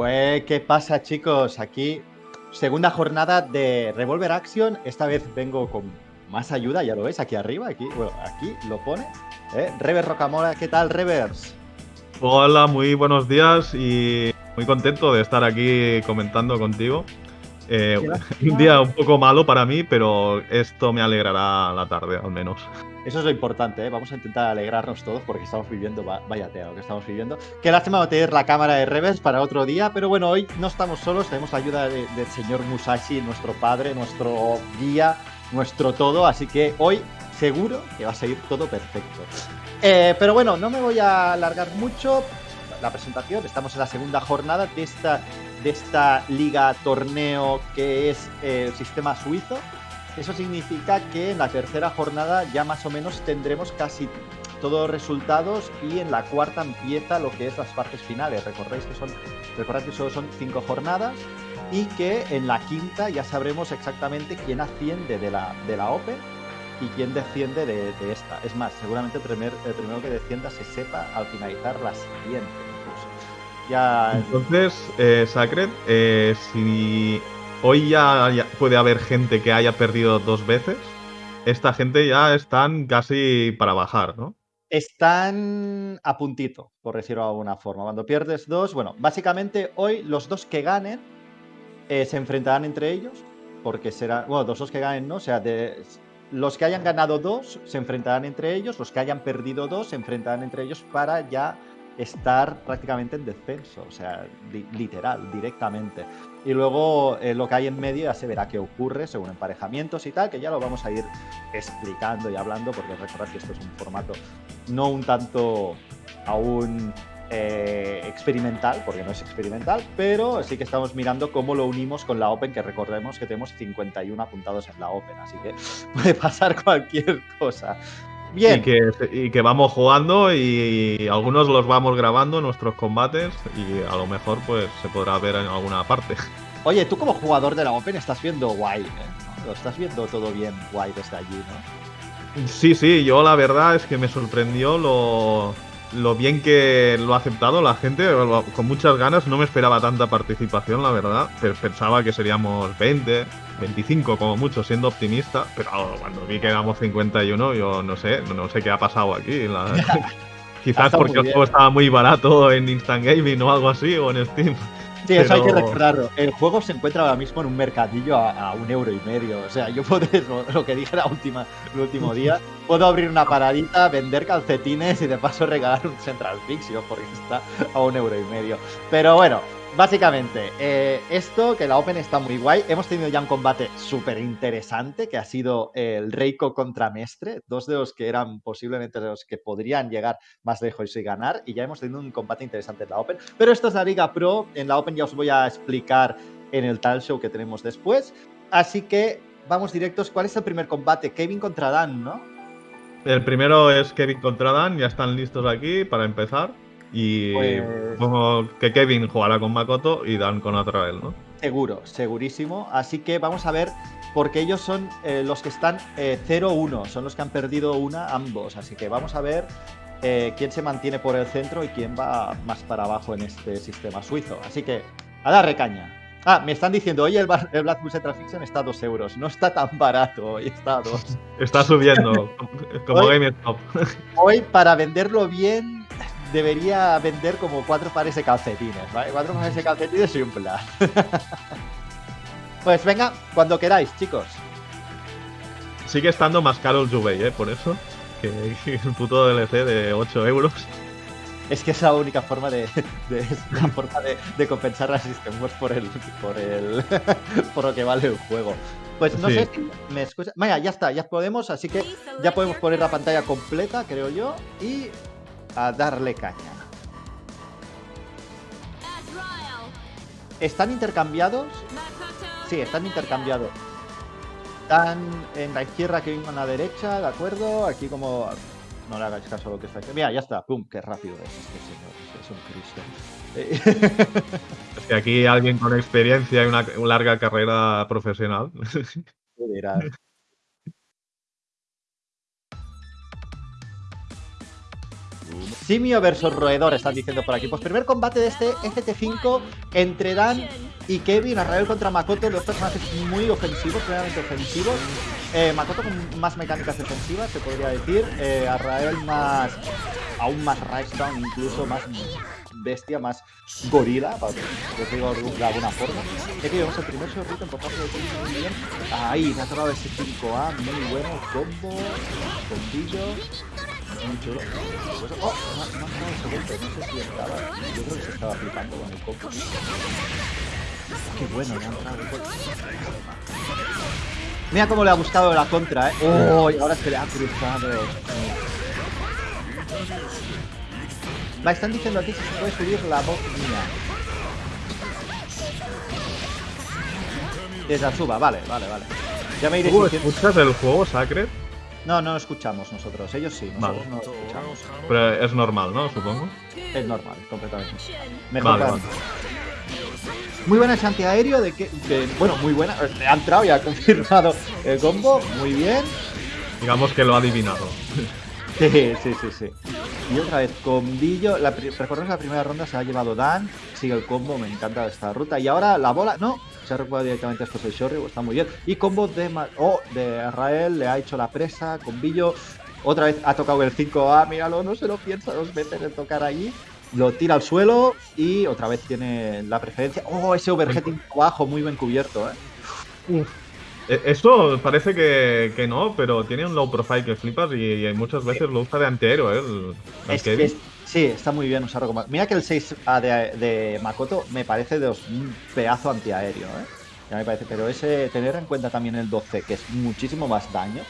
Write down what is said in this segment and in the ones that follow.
Güey, ¿qué pasa, chicos? Aquí, segunda jornada de Revolver Action. Esta vez vengo con más ayuda, ya lo veis, aquí arriba, aquí, bueno, aquí lo pone. ¿eh? Rocamora, ¿qué tal, Revers? Hola, muy buenos días y muy contento de estar aquí comentando contigo. Eh, un día un poco malo para mí, pero esto me alegrará la tarde, al menos. Eso es lo importante, ¿eh? vamos a intentar alegrarnos todos porque estamos viviendo, vaya teo lo que estamos viviendo. Qué lástima tener la cámara de Revers para otro día, pero bueno, hoy no estamos solos, tenemos la ayuda del señor Musashi, nuestro padre, nuestro guía, nuestro todo, así que hoy seguro que va a seguir todo perfecto. Eh, pero bueno, no me voy a alargar mucho la presentación, estamos en la segunda jornada de esta, de esta liga torneo que es el sistema suizo. Eso significa que en la tercera jornada ya más o menos tendremos casi todos los resultados y en la cuarta empieza lo que es las partes finales. Recordéis que son, recordad que solo son cinco jornadas y que en la quinta ya sabremos exactamente quién asciende de la, de la Open y quién desciende de, esta. Es más, seguramente el, primer, el primero que descienda se sepa al finalizar la siguiente. Ya... Entonces, eh, Sacred, eh, si hoy ya, puede haber gente que haya perdido dos veces. Esta gente ya están casi para bajar, ¿no? Están a puntito, por decirlo de alguna forma. Cuando pierdes dos, bueno, básicamente hoy los dos que ganen eh, se enfrentarán entre ellos, porque será, bueno, los dos que ganen, ¿no? O sea, de, los que hayan ganado dos se enfrentarán entre ellos, los que hayan perdido dos se enfrentarán entre ellos para ya estar prácticamente en descenso, o sea, literal, directamente. Y luego eh, lo que hay en medio ya se verá qué ocurre según emparejamientos y tal, que ya lo vamos a ir explicando y hablando, porque recordad que esto es un formato no un tanto aún eh, experimental, porque no es experimental, pero sí que estamos mirando cómo lo unimos con la Open, que recordemos que tenemos 51 apuntados en la Open, así que puede pasar cualquier cosa. Bien. Y que, vamos jugando y, algunos los vamos grabando, nuestros combates, y a lo mejor pues se podrá ver en alguna parte. Oye, tú como jugador de la Open estás viendo guay, ¿eh? Lo estás viendo todo bien guay desde allí, ¿no? Sí, sí, yo la verdad es que me sorprendió lo, lo bien que lo ha aceptado la gente, con muchas ganas. No me esperaba tanta participación, la verdad. Pensaba que seríamos 20, 25 como mucho, siendo optimista. Pero cuando vi que éramos 51, yo no sé, no sé qué ha pasado aquí. Quizás porque el juego estaba muy barato en Instant Gaming o algo así, o en Steam. Sí, eso hay que recordarlo. El juego se encuentra ahora mismo en un mercadillo a, un euro y medio. O sea, yo puedo, lo que dije la última, el último día, puedo abrir una paradita, vender calcetines y de paso regalar un Central Fixio porque está a un euro y medio. Pero bueno, Básicamente, eh, esto, que la Open está muy guay. Hemos tenido ya un combate súper interesante, que ha sido el Reiko contra Mestre, dos de los que eran posiblemente los que podrían llegar más lejos y ganar, y ya hemos tenido un combate interesante en la Open. Pero esto es la Liga Pro, en la Open ya os voy a explicar en el tal show que tenemos después. Así que vamos directos. ¿Cuál es el primer combate? Kevin contra Dan, ¿no? El primero es Kevin contra Dan, ya están listos aquí para empezar. Y pues... que Kevin jugará con Makoto y Dan con Azrael, ¿no? Seguro, segurísimo. Así que vamos a ver, porque ellos son eh, los que están 0-1, eh, son los que han perdido una ambos. Así que vamos a ver eh, quién se mantiene por el centro y quién va más para abajo en este sistema suizo. Así que, a dar recaña. Ah, me están diciendo, oye, el, el Black Bull Fiction está a 2 euros. No está tan barato, hoy está a 2. Está subiendo, como GameStop. Hoy, para venderlo bien, debería vender como cuatro pares de calcetines, ¿vale? Cuatro pares de calcetines y un plan. pues venga, cuando queráis, chicos. Sigue estando más caro el Jubei, ¿eh? Por eso. Que el puto DLC de 8 euros. Es que es la única forma de, la forma de, compensar la System por el por el por lo que vale el juego. Pues no sé si me escucha. Vaya, ya está, ya podemos, así que ya podemos poner la pantalla completa, creo yo, y a darle caña. ¿Están intercambiados? Sí, están intercambiados. Están en la izquierda que vengo a la derecha, ¿de acuerdo? Aquí como... No le hagáis caso a lo que está aquí. Mira, ya está. ¡Pum! ¡Qué rápido es este señor! Es un Cristo. Es que aquí alguien con experiencia y una larga carrera profesional. Simio versus Roedor, están diciendo por aquí. Pues primer combate de este FT5 entre Dan y Kevin. Arrael contra Makoto, dos personajes muy ofensivos, plenamente ofensivos. Eh, Makoto con más mecánicas defensivas, se podría decir. Eh, Arrael más. aún más Down, incluso más bestia, más gorila, para decirlo de alguna forma. Ahí, me ha tocado ese 5A, muy bueno. Combo, bombillo. Muy chulo. Pues, oh, no, no, no, no sé si estaba. Yo creo que se estaba flipando con el combo. Qué bueno, le ha entrado el golpe. Mira cómo le ha gustado la contra, eh. Oh, y ahora se le ha cruzado. Va, están diciendo aquí si se puede subir la voz mía. Desde Azuba, vale, vale, vale. Ya me iré ¿Tú escuchas el juego Sacred? No, no escuchamos nosotros. Ellos sí, nosotros Vale. no escuchamos. Pero es normal, ¿no? Supongo. Es normal, completamente. Mejor Vale. Muy buena ese antiaéreo de que, de- bueno, muy buena. eh, Ha entrado y ha confirmado el combo. Muy bien. Digamos que lo ha adivinado. Sí, sí, sí, sí. Y otra vez, combillo. La, recordemos la primera ronda se ha llevado Dan. Sigue el combo, me encanta esta ruta. Y ahora la bola, no, se ha recuperado directamente después el Shoryu, está muy bien. Y combo de, oh, de Israel, le ha hecho la presa, combillo. Otra vez ha tocado el 5A, míralo, no se lo piensa dos veces en tocar allí. Lo tira al suelo y otra vez tiene la preferencia. Oh, ese overheading bajo, muy bien cubierto, eh. Eh, Esto parece que, que no, pero tiene un low profile que flipas y, y muchas veces lo usa de antiaéreo, ¿eh? El, el Es- Kevin. es- sí, está muy bien usarlo como. Mira que el 6A de, de Makoto me parece de un pedazo antiaéreo, ¿eh? Ya me parece, pero ese tener en cuenta también el 12, que es muchísimo más daño,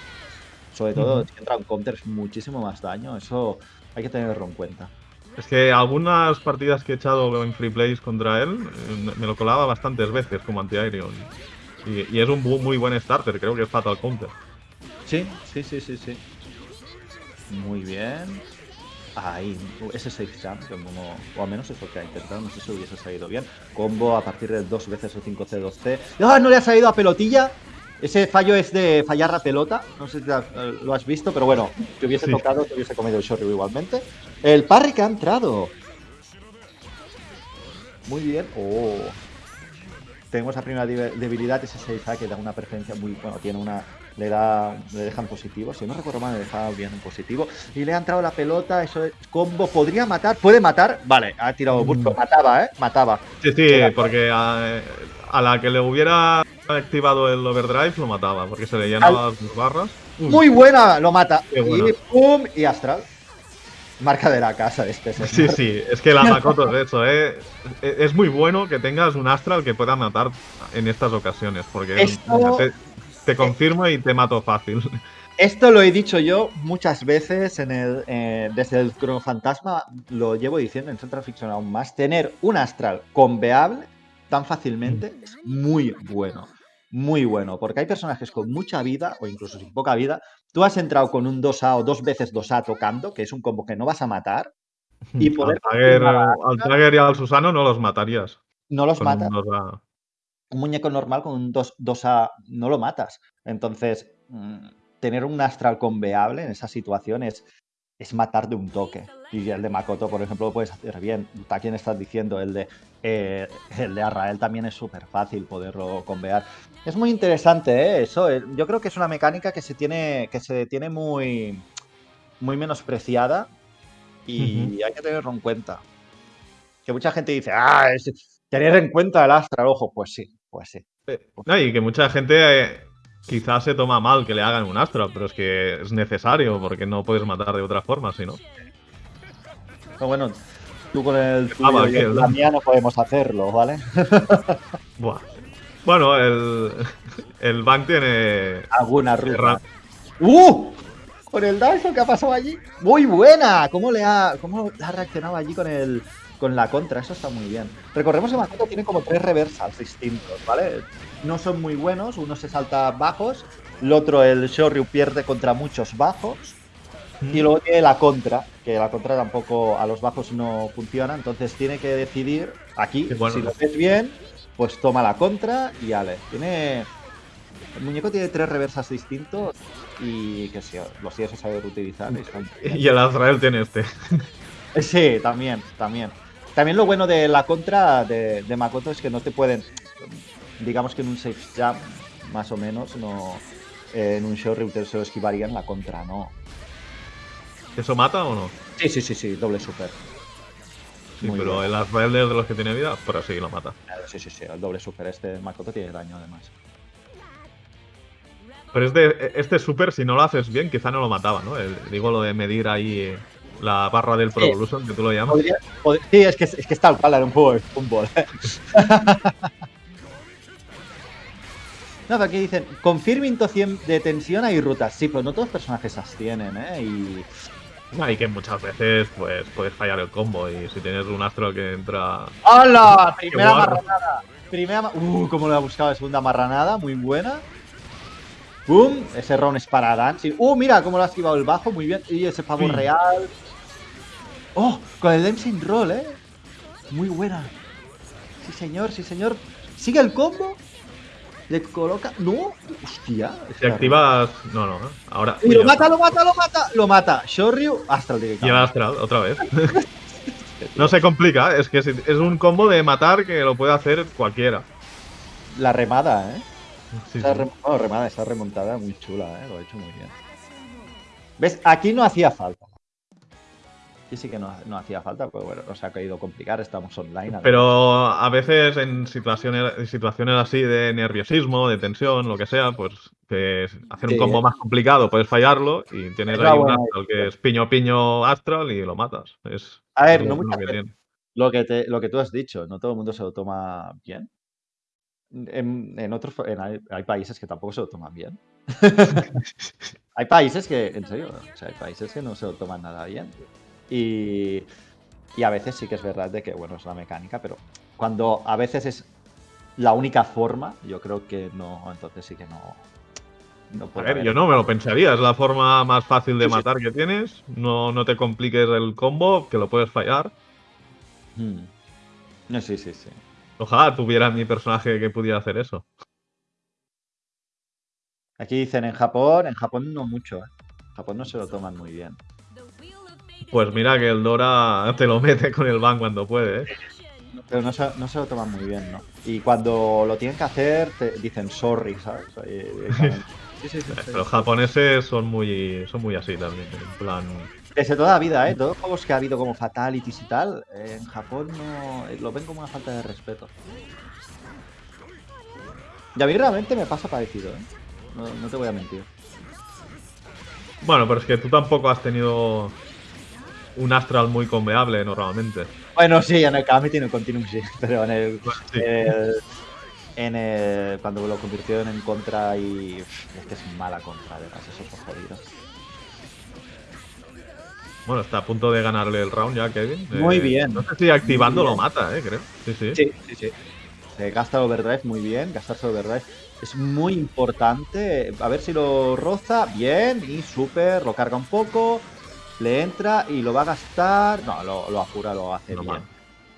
sobre todo si entra un counter es muchísimo más daño, eso hay que tenerlo en cuenta. Es que algunas partidas que he echado en free plays contra él, eh, me lo colaba bastantes veces como antiaéreo. Y, y es un muy buen starter, creo que es Fatal Counter. Sí, sí, sí, sí, sí. Muy bien. Ahí, ese 6 jump, como, o al menos es lo que ha intentado, no sé si hubiese salido bien. Combo a partir del 2 veces el 5C2C. ¡Ah! No le ha salido a pelotilla. Ese fallo es de fallar la pelota. No sé si lo has visto, pero bueno, que hubiese Sí. tocado, te hubiese comido el Shoryu igualmente. El parry que ha entrado. Muy bien. Oh. Tenemos la primera debilidad, ese 6A que da una preferencia muy. Bueno, tiene una. Le da. Le dejan positivo. Si no recuerdo mal, le dejaba bien en positivo. Y le ha entrado la pelota. Eso es combo. ¿Podría matar? ¿Puede matar? Vale, ha tirado Burko. Mataba, ¿eh? Mataba. Sí, sí, porque a, a la que le hubiera activado el overdrive lo mataba, porque se le llenaban las barras. Muy buena, lo mata. Buena. Y pum, y Astral. Marca de la casa de este señor. Sí, sí, es que la Makoto es eso, ¿eh? Es es muy bueno que tengas un Astral que pueda matar en estas ocasiones, porque Esto- te, te confirmo y te mato fácil. Esto lo he dicho yo muchas veces en el, eh, desde el Chrono Fantasma, lo llevo diciendo en Central Fiction aún más. Tener un astral conveable tan fácilmente es muy bueno. Muy bueno, porque hay personajes con mucha vida o incluso sin poca vida. Tú has entrado con un 2A o dos veces 2A tocando, que es un combo que no vas a matar, y poder al, Tiger, y al Susano no los matarías. no los matas. un 2A. un muñeco normal con un 2, 2A no lo matas. Entonces, mm, tener un astral conveable en esa situación es, es matar de un toque. Y el de Makoto, por ejemplo, lo puedes hacer bien. ¿A quién estás diciendo? El de, eh, el de Arrael también es súper fácil poderlo convear. Es muy interesante, ¿eh? Eso. eh, Yo creo que es una mecánica que se tiene, que se tiene muy, muy menospreciada y hay que tenerlo en cuenta. Que mucha gente dice, ah, es tener en cuenta el astral, ojo, pues sí, pues sí. No, y que mucha gente eh, quizás se toma mal que le hagan un Astral, pero es que es necesario porque no puedes matar de otra forma, si no. Bueno, tú con el Ah, tuyo va, y el- la mía no podemos hacerlo, ¿vale? Buah. Bueno, el, el Bank tiene. Alguna ruta. ¡Uh! Con el Dyson que ha pasado allí. Muy buena. ¿Cómo le ha, cómo ha reaccionado allí con el con la contra? Eso está muy bien. Recordemos que Makoto tiene como tres reversals distintos, ¿vale? No son muy buenos. Uno se salta bajos. El otro, el Shoryu, pierde contra muchos bajos. Y luego tiene la contra, que la contra tampoco a los bajos no funciona, entonces tiene que decidir aquí, Qué bueno. si lo ves bien, pues toma la contra y ale. Tiene, El muñeco tiene tres reversas distintos y que sí, los tienes que saber utilizar. Y el Azrael tiene este. Sí, también, también. También lo bueno de la contra de, Makoto es que no te pueden, digamos que en un safe jump, más o menos, no en un show se lo esquivarían, la contra no. ¿Eso mata o no? Sí, sí, sí, sí, doble super. Sí, pero el Azrael de los que tiene vida, pero sí lo mata. Sí, sí, sí, el doble super. Este Makoto tiene daño además. Pero este, este super, si no lo haces bien, quizá no lo mataba, ¿no? digo lo de medir ahí la barra del Pro Evolution, que tú lo llamas. sí, es que, es que está tal cual, era un juego de fútbol. no, aquí dicen, confirming 100 de tensión hay rutas. Sí, pero no todos los personajes las tienen, ¿eh? Y... y que muchas veces pues puedes fallar el combo y si tienes un astro que entra... ¡Hola! Primera marranada. Primera... Uh, como lo he buscado, segunda marranada, muy buena. ¡Bum! Ese round es para Dance. ¡Uh, mira cómo lo ha esquivado el bajo! Muy bien. Y ese pavo real. ¡Oh! Con el Dancing Roll, ¿eh? Muy buena. Sí, señor, sí, señor. ¿Sigue el combo? Le coloca... ¡No! ¡Hostia! Si activas... No, no. Ahora... Y lo mata, lo mata, lo mata. Lo mata. Shoryu, Astral directamente. Y el Astral, otra vez. no se complica. Es que es un combo de matar que lo puede hacer cualquiera. La remada, ¿eh? esa, remada, esa remontada muy chula, ¿eh? lo ha hecho muy bien. ¿Ves? Aquí no hacía falta. Aquí sí que no, hacía falta, pues bueno, nos ha caído complicar, estamos online. Pero a veces en situaciones, situaciones así de nerviosismo, de tensión, lo que sea, pues que hacer un combo más complicado puedes fallarlo y tienes ahí un astral que es piño piño astral y lo matas. Es, a ver, no mucho lo que, lo que tú has dicho, no todo el mundo se lo toma bien. En, otros hay, países que tampoco se lo toman bien. hay países que, en serio, hay países que no se lo toman nada bien. Y, y a veces sí que es verdad de que, bueno, es la mecánica, pero cuando a veces es la única forma, yo creo que no, entonces sí que no. no a ver, yo no me lo pensaría, es la forma más fácil de matar que tienes. No, no te compliques el combo, que lo puedes fallar. Hmm. No, sí, sí, sí. Ojalá tuviera mi personaje que pudiera hacer eso. Aquí dicen en Japón, en Japón no mucho, ¿eh? En Japón no se lo toman muy bien. Pues mira que el Dora te lo mete con el ban cuando puede, ¿eh? Pero no se, lo toman muy bien, ¿no? Y cuando lo tienen que hacer, te dicen sorry, ¿sabes? Sí, sí, sí, Los japoneses son muy, son muy así también, en plan... Desde toda la vida, ¿eh? Todos los juegos que ha habido como Fatalities y tal, en Japón no lo ven como una falta de respeto. Y a mí realmente me pasa parecido, ¿eh? No, te voy a mentir. Bueno, pero es que tú tampoco has tenido un Astral muy conveable normalmente. Bueno, sí, en el Kami tiene un Continuum, sí, pero en el, en el, cuando lo convirtió en contra y es que es mala contra, además, eso es jodido. Bueno, está a punto de ganarle el round ya, Kevin. Muy eh, bien. No sé si activando lo mata, eh, creo. Sí, sí. Sí, sí, sí. Se gasta overdrive muy bien, gastarse overdrive es muy importante. A ver si lo roza. Bien, y súper, lo carga un poco, le entra y lo va a gastar. No, lo, lo apura, lo hace bien.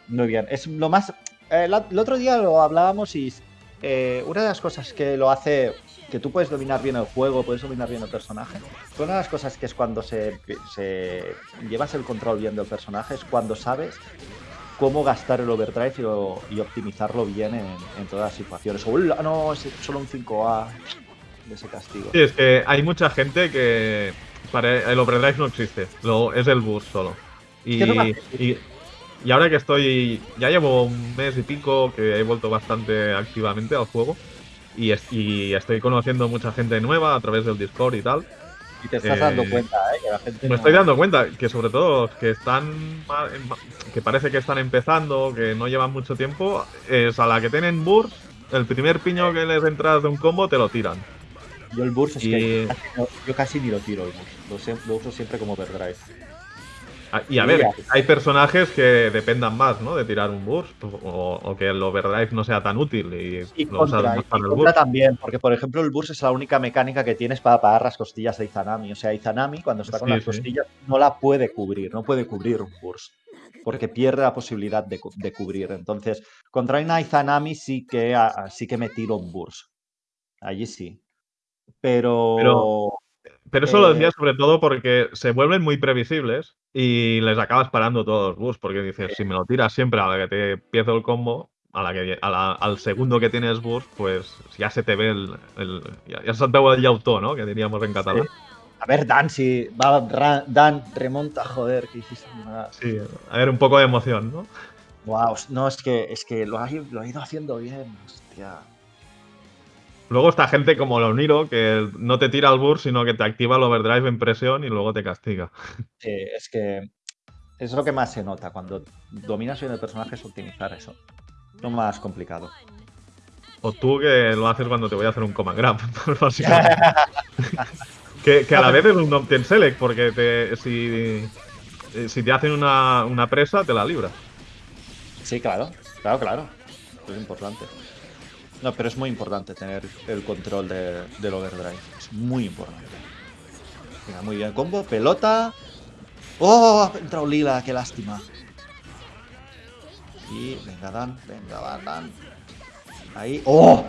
Muy bien. Es lo más. Eh, el otro día lo hablábamos y una de las cosas que lo hace que tú puedes dominar bien el juego, puedes dominar bien el personaje. una de las cosas que es cuando se, llevas el control bien del personaje es cuando sabes cómo gastar el overdrive y, optimizarlo bien en, todas las situaciones. O no, es solo un 5A de ese castigo. Sí, es que hay mucha gente que para el overdrive no existe, lo, es el boost solo. Y, y, y ahora que estoy, ya llevo un mes y pico que he vuelto bastante activamente al juego. Y, estoy conociendo mucha gente nueva a través del Discord y tal. Y te estás dando eh, cuenta, ¿eh? Que la gente me estoy dando cuenta que sobre todo los que están que parece que están empezando, que no llevan mucho tiempo, es a la que tienen burst, el primer piño que les entras de un combo te lo tiran. Yo el burst es que yo casi ni lo tiro el burst, lo, uso siempre como overdrive. Ah, y a ver, hay personajes que dependan más, ¿no? De tirar un burst o, que el overdrive no sea tan útil y, lo contra, más para el burst. también, porque por ejemplo el burst es la única mecánica que tienes para pagar las costillas de Izanami. O sea, Izanami cuando está con las costillas no la puede cubrir, no puede cubrir un burst. Porque pierde la posibilidad de, cubrir. Entonces, contra una Izanami sí que, sí que me tiro un burst. Allí sí. Pero. Pero, pero eso lo eh, decía sobre todo porque se vuelven muy previsibles y les acabas parando todos los bus. Porque dices, si me lo tiras siempre a la que te empiezo el combo, a la que, a la- al segundo que tienes bus, pues ya se te ve el. el ya, ya se te ve el llautó, ¿no? Que diríamos en catalán. a ver, Dan, si va Ra- Dan, remonta, joder, que hiciste. Sí, a ver, un poco de emoción, ¿no? Wow, no, es que, es que lo, ha, lo ha ido haciendo bien, hostia. Luego está gente como Loniro, que no te tira el burst, sino que te activa el overdrive en presión y luego te castiga. Sí, es que es lo que más se nota cuando dominas bien el personaje es optimizar eso. Lo más complicado. O tú que lo haces cuando te voy a hacer un command grab, básicamente. que, que a la vez es un option select, porque te- si, eh, si te hacen una, una presa, te la libras. Sí, claro, claro, claro. Es importante. No, pero es muy importante tener el control de- del overdrive. Es muy importante. Venga, muy bien. Combo, pelota. ¡Oh! Ha entrado Lila, qué lástima. Y venga, Dan, venga, Dan, Dan. Ahí. ¡Oh!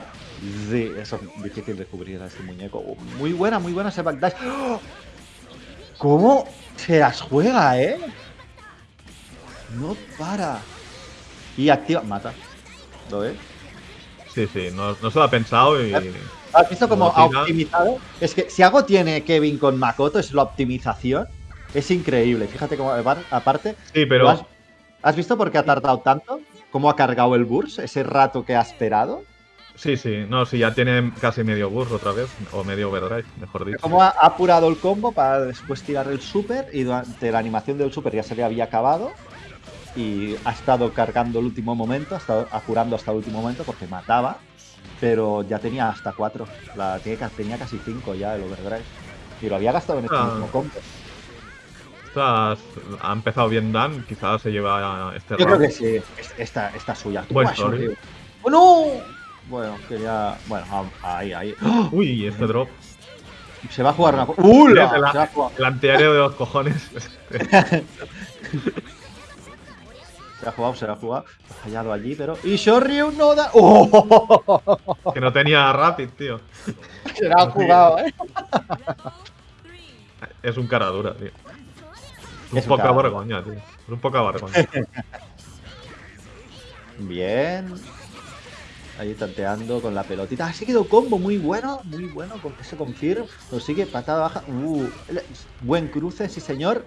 Sí, eso es difícil de cubrir a este muñeco. Muy buena, muy buena ese backdash. ¡Oh! ¿Cómo se las juega, eh? No para. Y activa. Mata. ¿Lo ves? Sí, sí, no, no se lo ha pensado y. ¿Has visto cómo ha optimizado? Es que si algo tiene Kevin con Makoto es la optimización. Es increíble. Fíjate cómo, apar- aparte, Sí, ¿lo pero. has, has visto por qué ha tardado tanto? ¿Cómo ha cargado el burst? Ese rato que ha esperado. Sí, sí, no, sí, ya tiene casi medio burst otra vez, o medio overdrive, mejor dicho. Cómo ha apurado el combo para después tirar el super y durante la animación del super ya se le había acabado. Y ha estado cargando el último momento, ha estado apurando hasta el último momento porque mataba. Pero ya tenía hasta 4. La, tenía, tenía casi 5 ya el overdrive. Y lo había gastado en este Ah. mismo combo. Estas- ha empezado bien Dan, quizás se lleva este Yo creo que sí, es- esta, esta es suya. Buen story. ¡Oh, no! Bueno, quería. Bueno, ah, ahí, ahí. ¡Oh! Uy, este drop. Se va a jugar una cosa. ¡Uh! El, el antiaéreo de los cojones. se ha jugado, se ha jugado. Ha fallado allí, pero. ¡Y Shoryu no da! ¡Oh! que no tenía rapid, tío. Se la ha jugado, ¿eh? Es un cara dura, tío. Un Es un poca vergüenza, tío. Es un poca vergüenza. Bien. Ahí tanteando con la pelotita. Ha seguido combo muy bueno, muy bueno. Con ese confirm. Lo sigue patada baja. Uh, buen cruce, sí señor.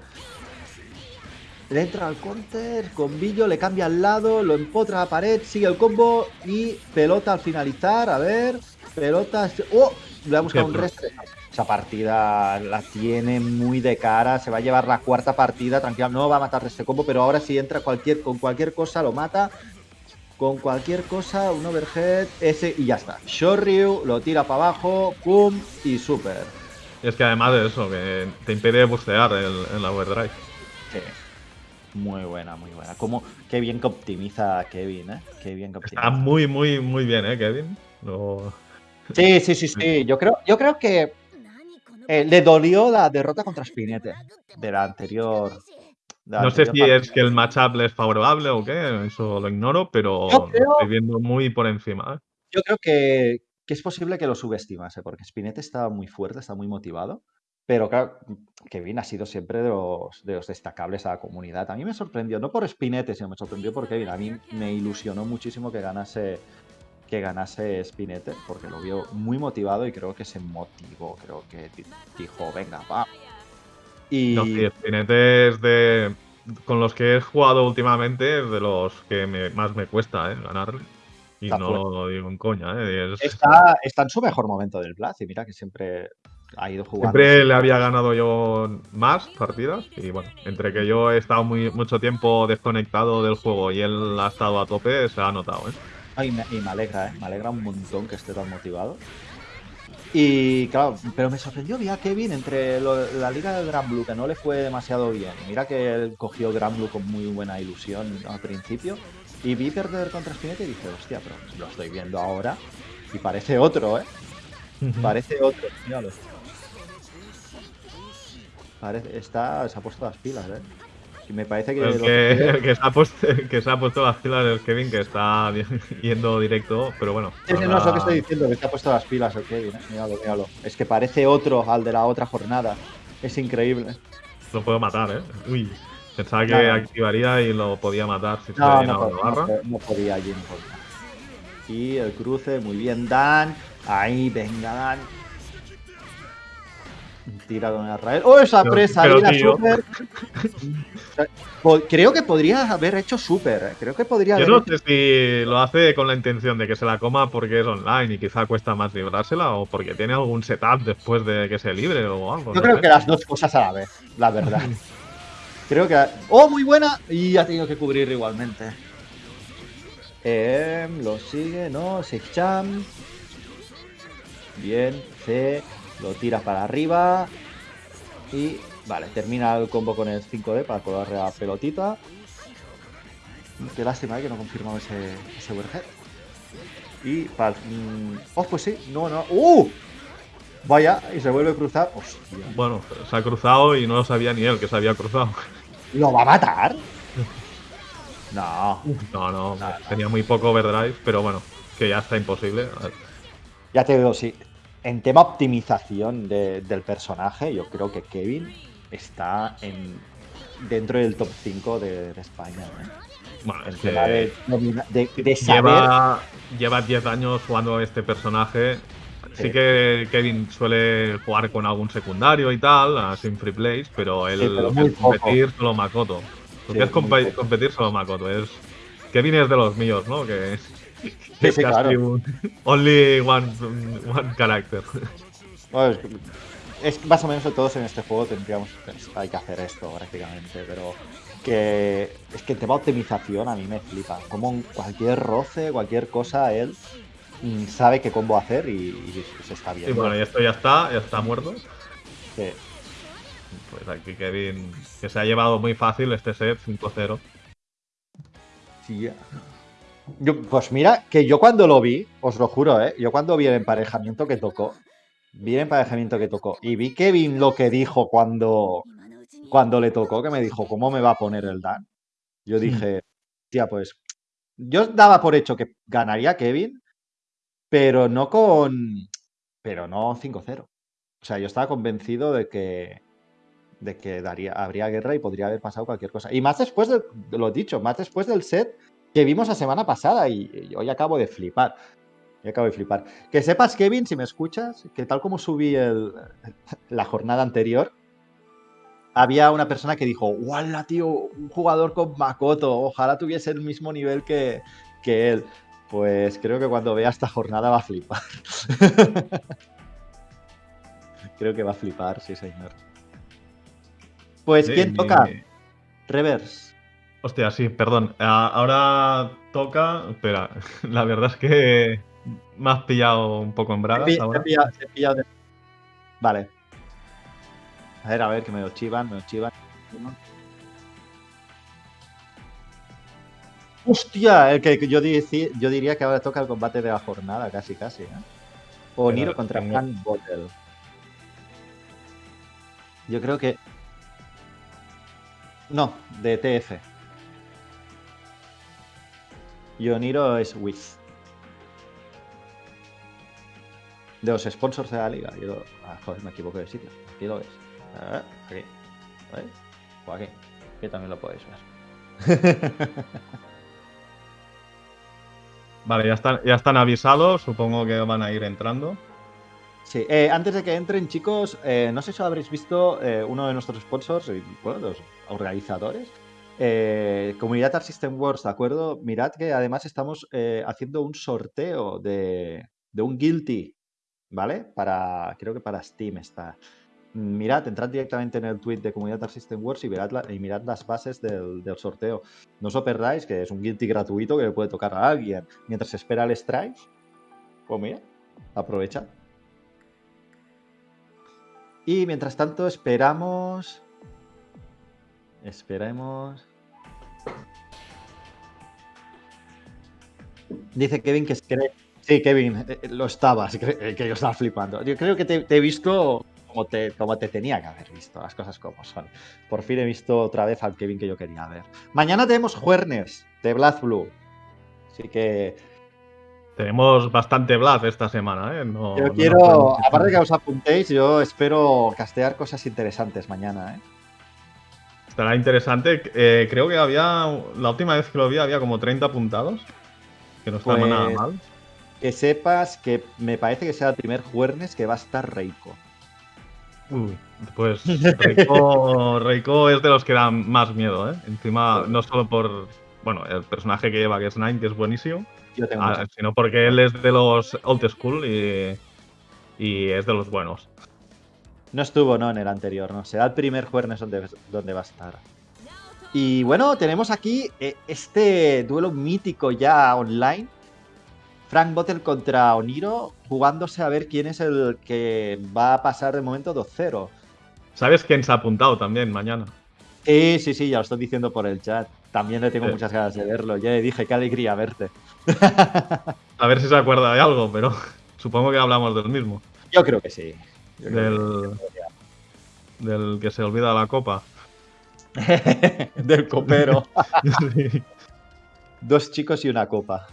Le entra al counter, combillo, le cambia al lado, lo empotra a la pared, sigue el combo y pelota al finalizar. A ver, pelota. ¡Oh! Le ha buscado un restre. Esa partida la tiene muy de cara. Se va a llevar la cuarta partida. Tranquila, no va a matar este combo, pero ahora si entra cualquier, con cualquier cosa lo mata. Con cualquier cosa, un overhead, ese y ya está. Shoryu lo tira para abajo, pum y super. Y es que además de eso, que te impide bustear el, el overdrive. Muy buena, muy buena. Como, qué bien que optimiza Kevin, ¿eh? Qué bien que optimiza. Está muy, muy, muy bien, ¿eh, Kevin? Sí, sí, sí, sí. Yo creo, yo creo que eh, le dolió la derrota contra Spinete de la anterior. de la No sé si partida. es que el matchup le es favorable o qué, eso lo ignoro, pero lo creo- estoy viendo muy por encima. ¿eh? Yo creo que, que es posible que lo subestimase, porque Spinete está muy fuerte, está muy motivado. Pero claro, Kevin ha sido siempre de los, de los destacables a la comunidad. A mí me sorprendió, no por Spinete, sino me sorprendió por Kevin. A mí me ilusionó muchísimo que ganase, que ganase Spinete, porque lo vio muy motivado y creo que se motivó. Creo que di- dijo, venga, va. Y No, sí, Spinete es de. Con los que he jugado últimamente, es de los que me- más me cuesta ¿eh? ganarle. Y Está no lo digo en coña, ¿eh? Es- está, está en su mejor momento del Blast. Y mira que siempre ha ido jugando. Siempre le había ganado yo más partidas y bueno, entre que yo he estado muy, mucho tiempo desconectado del juego y él ha estado a tope, se ha notado, ¿eh? Ay, me, y me alegra, ¿eh? Me alegra un montón que esté tan motivado. Y claro, pero me sorprendió, vi a Kevin entre lo- la liga del Gran Blue, que no le fue demasiado bien. Mira que él cogió Gran Blue con muy buena ilusión al principio. Y vi perder contra Spinetta y dije, hostia, pero lo estoy viendo ahora. Y parece otro, ¿eh? Parece otro, míralo. Parece, está, se ha puesto las pilas, ¿eh? Me parece que. El que, que- el que se ha puesto, que se ha puesto las pilas es Kevin, que está yendo directo, pero bueno. Sí, sí, no es lo que ahora- estoy diciendo, que te ha puesto las pilas el Kevin, ¿eh? Míralo, míralo. Es que parece otro al de la otra jornada. Es increíble. Lo puedo matar, ¿eh? Uy, pensaba que activaría y lo podía matar si se No, le no, la no, barra. no podía allí, no podía. Y el cruce, muy bien, Dan. Ahí, venga, Dan. Tira con el raíl. ¡Oh, esa presa! pero, tío. super. Creo que podría haber hecho super. ¿eh? Creo que podría Yo haber no hecho- sé si lo hace con la intención de que se la coma porque es online y quizá cuesta más librársela o porque tiene algún setup después de que se libre o algo. Yo no creo sé. que las dos cosas a la vez, la verdad. creo que. ¡Oh, muy buena! Y ha tenido que cubrir igualmente. Em, lo sigue, ¿no? Seicham. Bien, C. Lo tira para arriba. Y. Vale, termina el combo con el 5D para colarle la pelotita. Qué lástima eh, que no confirmamos ese, ese overhead. Y para. mm, oh, pues sí, no, no. ¡Uh! Vaya, y se vuelve a cruzar. Hostia. Bueno, se ha cruzado y no lo sabía ni él que se había cruzado. ¿Lo va a matar? No. No, no, Nada. tenía muy poco overdrive, pero bueno, que ya está imposible. Ya te digo, sí. En tema optimización de- del personaje, yo creo que Kevin está en dentro del top 5 de, de España. ¿eh? Bueno, En es tema de, de- saber. lleva, lleva 10 años jugando a este personaje. Sí que Kevin suele jugar con algún secundario y tal, a sin free plays, pero él Sí, pero lo que es competir solo Makoto. Lo Sí, que es competir solo Makoto. Es, Kevin es de los míos, ¿no? Que es sí, casi claro. only one, one character. Bueno, es, es más o menos todos en este juego tendríamos hay que hacer esto prácticamente, pero que es que en tema optimización a mí me flipa. Como cualquier roce, cualquier cosa, él mm, sabe qué combo hacer y, y se está Y viendo. bueno, y esto ya está, ya está muerto. Sí. Pues aquí Kevin, que se ha llevado muy fácil este set 5-0. Sí. Yo, pues mira, que yo cuando lo vi, os lo juro, ¿eh? Yo cuando vi el emparejamiento que tocó, vi el emparejamiento que tocó y vi Kevin lo que dijo cuando, cuando le tocó, que me dijo, ¿cómo me va a poner el Dan? Yo dije, tía, pues yo daba por hecho que ganaría Kevin, pero no con, pero no 5-0. O sea, yo estaba convencido de que, de que daría, habría guerra y podría haber pasado cualquier cosa. Y más después, de, lo dicho, más después del set que vimos la semana pasada y, y hoy acabo de flipar. Acabo de flipar. Que sepas, Kevin, si me escuchas, que tal como subí el, la jornada anterior, había una persona que dijo, ¡Wala, tío! Un jugador con Makoto, ojalá tuviese el mismo nivel que, que él. Pues creo que cuando vea esta jornada va a flipar. creo que va a flipar, sí, señor. Pues, ¿quién toca? Reverse. Hostia, sí, perdón. Ah, Ahora toca. Espera, la verdad es que me has pillado un poco en bragas pi- te ahora. he pillado- te he pillado de- Vale. A ver, a ver, que me lo chivan, me lo chivan. Hostia, el que yo, diría que ahora toca el combate de la jornada, casi, casi. ¿eh? O Niro contra tengo- Bottle. Yo creo que. No, de TF. Yoniro es With. De los sponsors de la liga. Yo, ah, joder, me equivoco de sitio. Aquí lo ves. Ah, aquí. ¿Veis? O aquí. Aquí también lo podéis ver. Vale, ya están, ya están avisados. Supongo que van a ir entrando. Sí, eh, antes de que entren, chicos, eh, no sé si habréis visto eh, uno de nuestros sponsors, bueno, los organizadores, eh, Comunidad Art System Wars, ¿de acuerdo? Mirad que además estamos eh, haciendo un sorteo de, un Guilty, ¿vale? Para, creo que para Steam está. Mirad, entrad directamente en el tweet de Comunidad Art System Wars y, mirad las bases del, sorteo. No os perdáis, que es un Guilty gratuito que le puede tocar a alguien mientras espera el strike. Pues mira, aprovecha. Y mientras tanto esperamos. Esperemos. Dice Kevin que se cree. Sí, Kevin, eh, eh, lo estabas, eh, que yo estaba flipando. Yo creo que te, te he visto como te, como te tenía que haber visto, las cosas como son. Por fin he visto otra vez al Kevin que yo quería ver. Mañana tenemos Juernes de Blood Blue. Así que tenemos bastante Blood esta semana, ¿eh? yo quiero, aparte de que os apuntéis, yo espero castear cosas interesantes mañana, ¿eh? Estará interesante. Eh, creo que había, la última vez que lo vi había como 30 apuntados, que no estaba nada pues, mal. Que sepas que me parece que sea el primer Juernes que va a estar Reiko. Uy, pues Reiko, Reiko es de los que dan más miedo, ¿eh? Encima, no solo por, bueno, el personaje que lleva, que es Nine, que es buenísimo, ah, sino porque él es de los old school y, y es de los buenos. No estuvo, ¿no? En el anterior, ¿no? Será el primer Juernes donde, donde va a estar. Y bueno, tenemos aquí eh, este duelo mítico ya online Frank Bottle contra Oniro, jugándose a ver quién es el que va a pasar de momento 2-0. ¿Sabes quién se ha apuntado también mañana? Sí, sí, sí, ya lo estoy diciendo por el chat. También le tengo muchas ganas de verlo. Ya le dije, qué alegría verte. a ver si se acuerda de algo, pero supongo que hablamos del mismo. Yo creo que sí. Del, del que se olvida la copa. del copero. Dos chicos y una copa.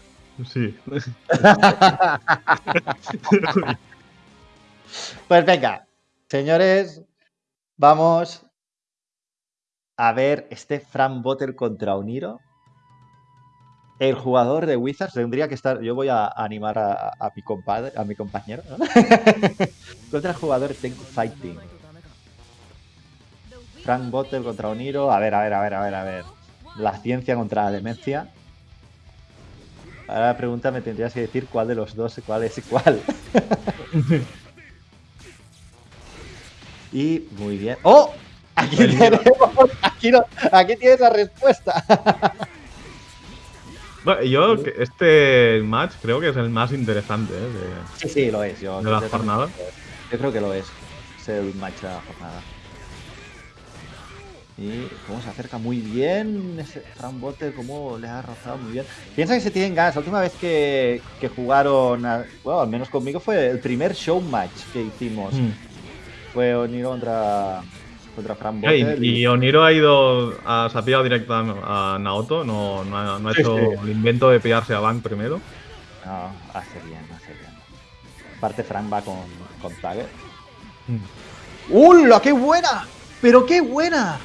Sí. pues venga, señores, vamos a ver este Frank Botter contra Uniro. El jugador de Wizards tendría que estar. Yo voy a animar a, mi compadre, a mi compañero. contra el jugador de Fighting. Frank Botter contra Uniro. A ver, a ver, a ver, a ver, a ver. La ciencia contra la demencia. Ahora la pregunta me tendrías que decir cuál de los dos, cuál es cuál. y muy bien. ¡Oh! Aquí tenemos. Aquí, aquí tienes la respuesta. Bueno, yo, este match creo que es el más interesante. ¿eh? sí, sí, lo es. Yo, de la jornada. Yo creo que lo es. Es el match de la jornada. Y cómo se acerca muy bien ese Fran Botter, cómo le ha rozado muy bien. Piensa que se tienen ganas. La última vez que, jugaron, bueno, al menos conmigo, fue el primer show match que hicimos. Mm. Fue Oniro contra, contra Fran y, Oniro ha ido, a, se ha pillado directo a, Naoto, no, no, ha, hecho el invento de pillarse a Bank primero. No, hace bien, hace bien. Aparte, Frank va con, con Tagger. ¡Hola, qué buena! ¡Pero qué buena!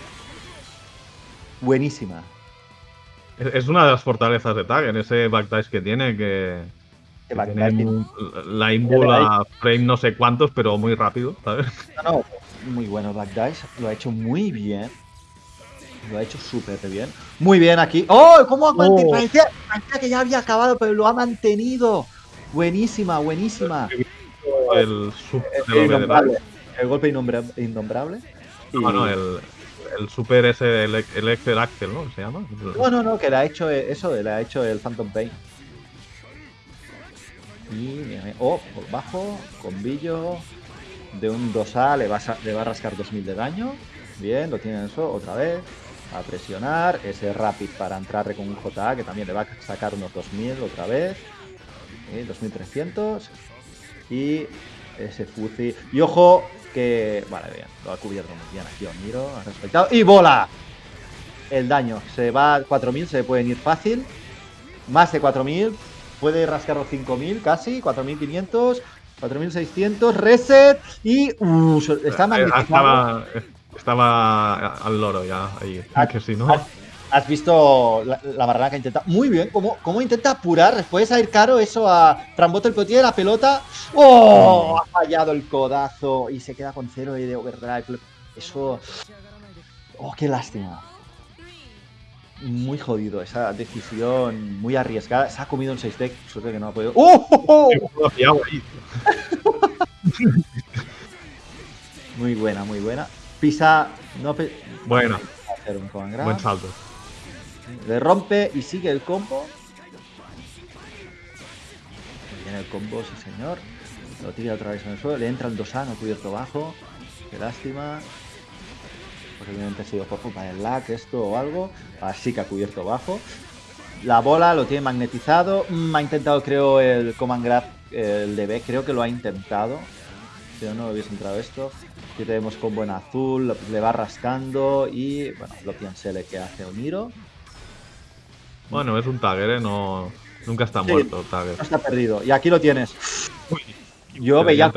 buenísima. Es una de las fortalezas de Tag, en ese backdash que tiene, que, tiene la frame no sé cuántos, pero muy rápido, ¿sabes? No, no, muy bueno backdash, lo ha hecho muy bien. Lo ha hecho súper bien. Muy bien aquí. ¡Oh! ¿Cómo ha mantenido? Oh. Parecía, que ya había acabado, pero lo ha mantenido. Buenísima, buenísima. El, el, golpe innombrable. No, no, el, el Super ese, el, el Excel Axel, ¿no? ¿Se llama? No, no, no, que le ha hecho eso, le ha hecho el Phantom Pain. Y, oh, por bajo, con billo, de un 2A le va, a, le va a rascar 2000 de daño. Bien, lo tiene eso, otra vez. A presionar, ese Rapid para entrar con un JA que también le va a sacar unos 2000 otra vez. 2300. Y ese Fuzzy. Y ojo, que... Vale, bien, lo ha cubierto muy bien aquí Oniro, ha respetado. ¡Y bola! El daño, se va a 4000, se pueden ir fácil. Más de 4000, puede rascar los 5000 casi, 4500, 4600, reset y... Uh, está eh, magnificado. Estaba, al loro ya, ahí, que si no... Has visto la, la que intenta. Muy bien, cómo, cómo intenta apurar. Después a ir caro eso a Tramboto el que tiene la pelota. ¡Oh! Ha fallado el codazo y se queda con cero de overdrive. Eso. ¡Oh, qué lástima! Muy jodido esa decisión, muy arriesgada. Se ha comido un 6 deck, suerte que no ha podido. ¡Oh! muy buena, muy buena. Pisa. No Bueno. Buen salto. Le rompe y sigue el combo. Viene el combo, sí señor. Lo tira otra vez en el suelo. Le entra el 2 no cubierto bajo. Qué lástima. Posiblemente ha sido por culpa del lag esto o algo. Así que ha cubierto bajo. La bola lo tiene magnetizado. Mm, ha intentado, creo, el Command Grab, el DB. Creo que lo ha intentado. Si no, no hubiese entrado esto. Aquí tenemos combo en azul, le va rascando y, bueno, lo le que hace Oniro. Bueno, es un Tagger, ¿eh? No, nunca está muerto Tagger. No está perdido. Y aquí lo tienes. Yo veía,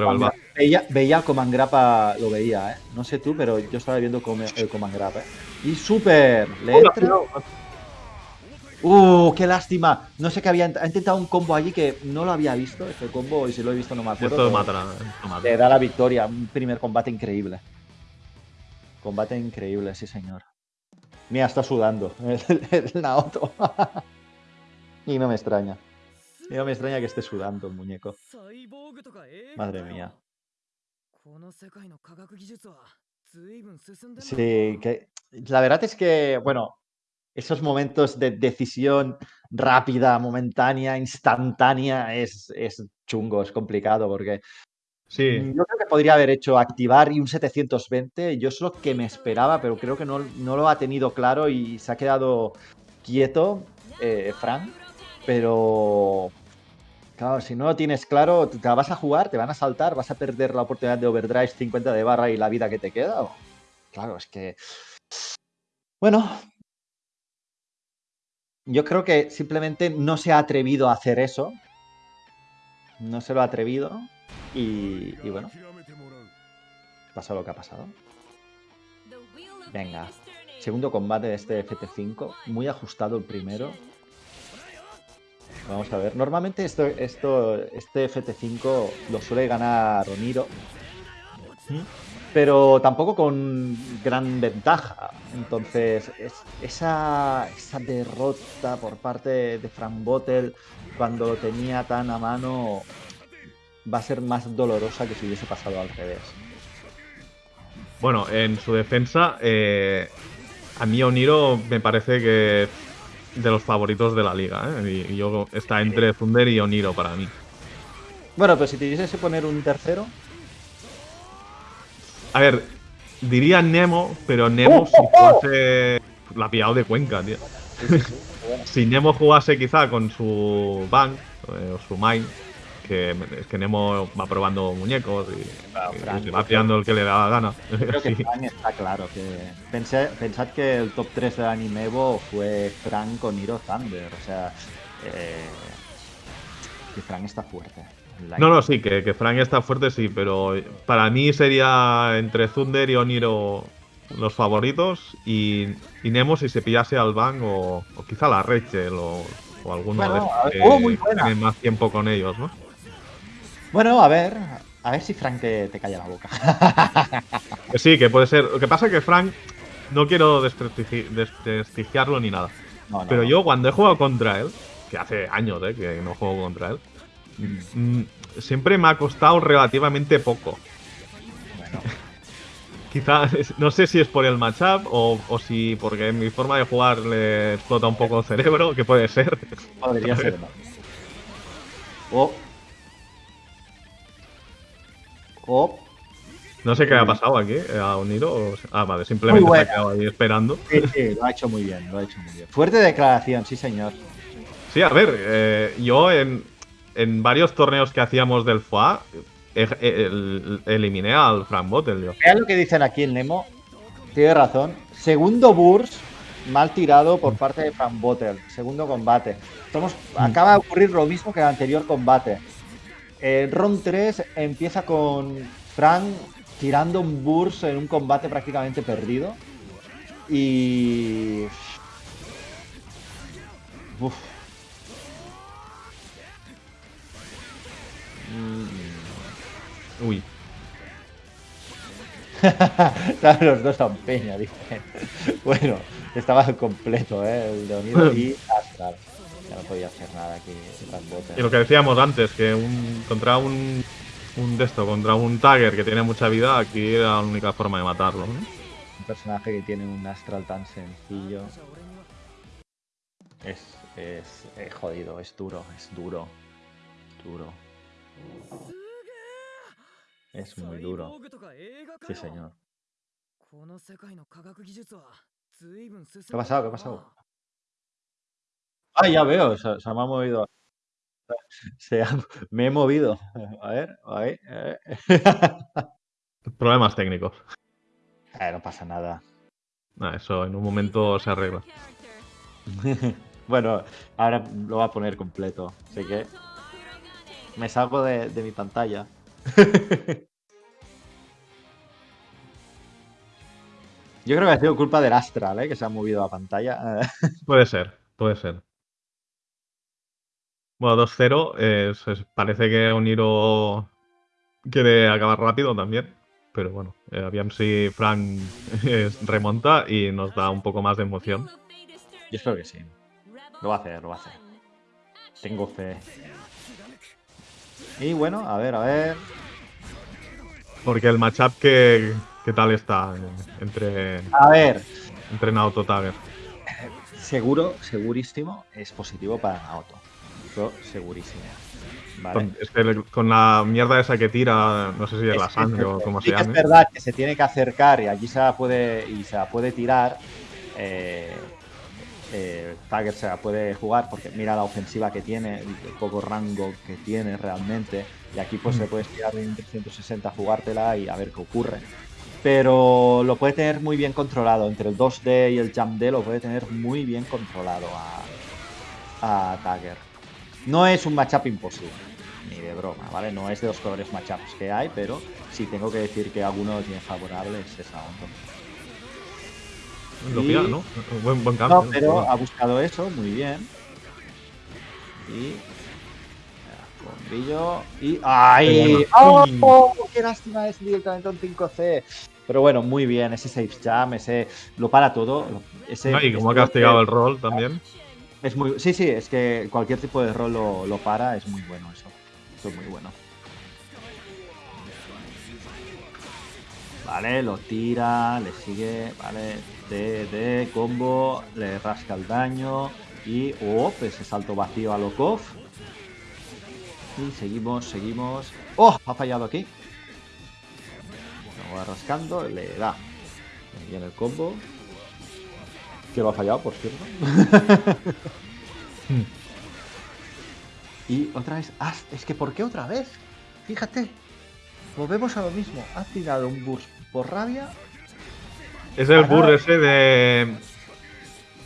veía, veía el Comangrapa, lo veía, ¿eh? No sé tú, pero yo estaba viendo el Comangrapa, ¿eh? Y súper, le entra... Uh, qué lástima. No sé qué había. Ha intentado un combo allí que no lo había visto. Este combo, y si lo he visto, no me acuerdo. Esto mata, Le da la victoria. Un primer combate increíble. Combate increíble, sí, señor. Mira, está sudando el, Naoto. y no me extraña. No me extraña que esté sudando el muñeco. Madre mía. Sí, que la verdad es que, bueno, esos momentos de decisión rápida, momentánea, instantánea, es, es chungo, es complicado porque Sí. Yo creo que podría haber hecho activar y un 720. Yo es lo que me esperaba, pero creo que no, lo ha tenido claro y se ha quedado quieto, eh, Frank. Pero, claro, si no lo tienes claro, te vas a jugar, te van a saltar, vas a perder la oportunidad de overdrive 50 de barra y la vida que te queda. Claro, es que. Bueno. Yo creo que simplemente no se ha atrevido a hacer eso. No se lo ha atrevido. Y, bueno, pasa lo que ha pasado. Venga, segundo combate de este FT5, muy ajustado el primero. Vamos a ver, normalmente esto, esto, este FT5 lo suele ganar Oniro, pero tampoco con gran ventaja. Entonces, esa, esa derrota por parte de Frank Bottle cuando lo tenía tan a mano va a ser más dolorosa que si hubiese pasado al revés. Bueno, en su defensa, eh, a mí Oniro me parece que de los favoritos de la liga. ¿eh? Y, yo está entre Thunder y Oniro para mí. Bueno, pero si te que poner un tercero. A ver, diría Nemo, pero Nemo ¡Oh, si oh, oh! fuese la pillado de Cuenca, tío. si Nemo jugase quizá con su bank eh, o su mine, que es que Nemo va probando muñecos y, va pillando el que le da la gana. Creo que Frank está claro. que Pensad que el top 3 de Anime fue Frank con Hiro Thunder. O sea, eh, que Frank está fuerte. No, no, sí, que, que, Frank está fuerte, sí, pero para mí sería entre Thunder y Oniro los favoritos y, Nemo si se pillase al Bang o, quizá la Rachel o, alguno de esos que oh, tienen más tiempo con ellos, ¿no? Bueno, a ver, a ver si Frank te, calla la boca. sí, que puede ser. Lo que pasa es que Frank, no quiero desprestigiarlo ni nada. pero yo cuando he jugado contra él, que hace años eh, que no juego contra él, mm, siempre me ha costado relativamente poco. Bueno. Quizá, no sé si es por el matchup o, o si porque mi forma de jugar le explota un poco el cerebro, que puede ser. Podría ser. O no sé qué ha pasado aquí, eh, ha unido. Ah, vale, simplemente se ha quedado ahí esperando. Sí, sí, lo ha hecho muy bien, lo ha hecho muy bien. Fuerte declaración, sí, señor. Sí, a ver, eh, yo en, varios torneos que hacíamos del FOA eliminé al Frank Bottle. Vean lo que dicen aquí el Nemo. Tiene razón. Segundo burst mal tirado por parte de Frank Bottle. Segundo combate. Estamos, mm. acaba de ocurrir lo mismo que el anterior combate. El round 3 empieza con Frank tirando un burst en un combate prácticamente perdido. Y. Uf. Mm. Uy. los dos a peña, dicen. Bueno, estaba completo, ¿eh? El de Unido y Astral no podía hacer nada aquí. Y lo que decíamos antes, que un, contra un, un de esto, contra un Tagger que tiene mucha vida, aquí era la única forma de matarlo. Un personaje que tiene un astral tan sencillo. Es, es, es jodido, es duro, es duro. Duro. Es muy duro. Sí, señor. ¿Qué ha pasado? ¿Qué ha pasado? Ah, ya veo, se, me ha movido. Se ha- me he movido. A ver, a ver. a ver. Problemas técnicos. Eh, no pasa nada. Ah, eso en un momento se arregla. bueno, ahora lo voy a poner completo. Así que me salgo de, de mi pantalla. Yo creo que ha sido culpa del Astral, ¿eh? que se ha movido la pantalla. Puede ser, puede ser. Bueno, 2-0. es- es- parece que Oniro quiere acabar rápido también. Pero bueno, eh, si Frank es- remonta y nos da un poco más de emoción. Yo espero que sí. Lo va a hacer, lo va a hacer. Tengo fe. Y bueno, a ver, a ver. Porque el matchup, ¿qué, qué tal está eh, entre, A ver. entre Naoto? Seguro, segurísimo, es positivo para Naoto. Eso segurísimo. ¿Vale? Con, es que le- con la mierda esa que tira, no sé si es la sangre es- o como sí se que llame. Es verdad que se tiene que acercar y allí se la puede, y se la puede tirar. Eh, eh, Tiger se la puede jugar porque mira la ofensiva que tiene, el poco rango que tiene realmente. Y aquí pues Mm. se puede tirar en 360, jugártela y a ver qué ocurre. Pero lo puede tener muy bien controlado. Entre el 2D y el Jump D lo puede tener muy bien controlado a, a Tiger. No es un matchup imposible, ni de broma, ¿vale? No es de los peores matchups que hay, pero si tengo que decir que alguno lo tiene favorable es esa onda. Lo y- pilla, ¿no? Buen, buen cambio. No, pero ha buscado eso, muy bien. Y. Bombillo. Y. ¡Ay! ¡Oh! ¡Qué lástima! Es directamente un 5C. Pero bueno, muy bien. Ese safe jam, ese. Lo para todo. Ese, Ay, como ha castigado el rol también. Es muy. Sí, sí, es que cualquier tipo de rol lo, lo para. Es muy bueno eso. Eso es muy bueno. Vale, lo tira, le sigue, vale, de, de combo, le rasca el daño y, oh, ese salto vacío a Lokov. Y seguimos, seguimos. ¡Oh! Ha fallado aquí. Lo va rascando, le da. Bien el combo. Que lo ha fallado, por cierto. Y otra vez, ah, es que ¿por qué otra vez? Fíjate, volvemos a lo mismo. Ha tirado un burst por rabia. Es el burr ese de.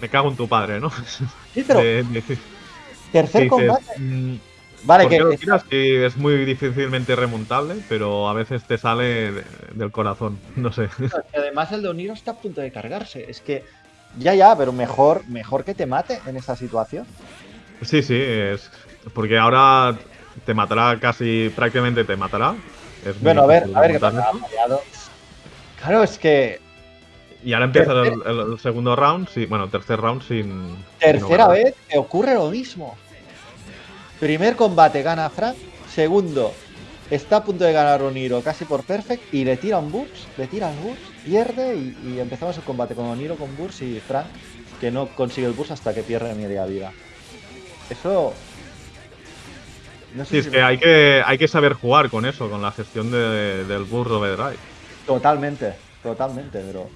Me cago en tu padre, ¿no? Sí, pero De- de- que tercer dices, combate. mm, Vale, ¿por que lo es- tiras? Sí, es muy difícilmente remontable, pero a veces te sale de- del corazón. No sé. además el de Oniro está a punto de cargarse. Es que ya, ya, pero mejor, mejor que te mate en esta situación. Sí, sí, es. Porque ahora te matará casi. prácticamente te matará. Es Bueno, a ver, a ver qué pasa. Claro, es que Y ahora empieza el, el- el segundo round, sí, bueno, tercer round sin. tercera vez que ocurre lo mismo. Primer combate gana Frank. Segundo, está a punto de ganar Oniro casi por perfect y le tira un burst, le tira el burst, pierde y, y empezamos el combate con Oniro con burst y Frank que no consigue el burst hasta que pierde media vida. Eso... No sé Sí, es si- que hay que, hay que saber jugar con eso, con la gestión de- del burst overdrive. Totalmente, totalmente, pero...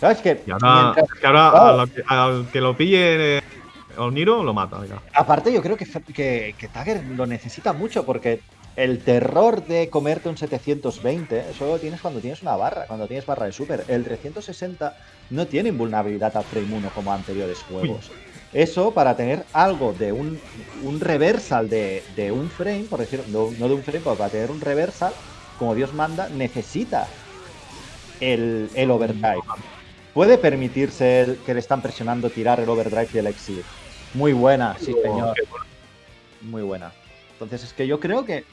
¿Sabes que Y ahora, mientras- es que ahora Claro. a la que- al que lo pille eh, Oniro lo mata. Aparte, yo creo que, que, que Tiger lo necesita mucho porque el terror de comerte un 720, eso lo tienes cuando tienes una barra, cuando tienes barra de super. El 360 no tiene invulnerabilidad al frame 1 como anteriores juegos. Eso para tener algo de un, un reversal de, de un frame, por decirlo, no, no de un frame, pero para tener un reversal, como Dios manda, necesita el, el overdrive. Puede permitirse el que le están presionando tirar el overdrive y el exit. Muy buena, sí, señor. Muy buena. Entonces es que yo creo que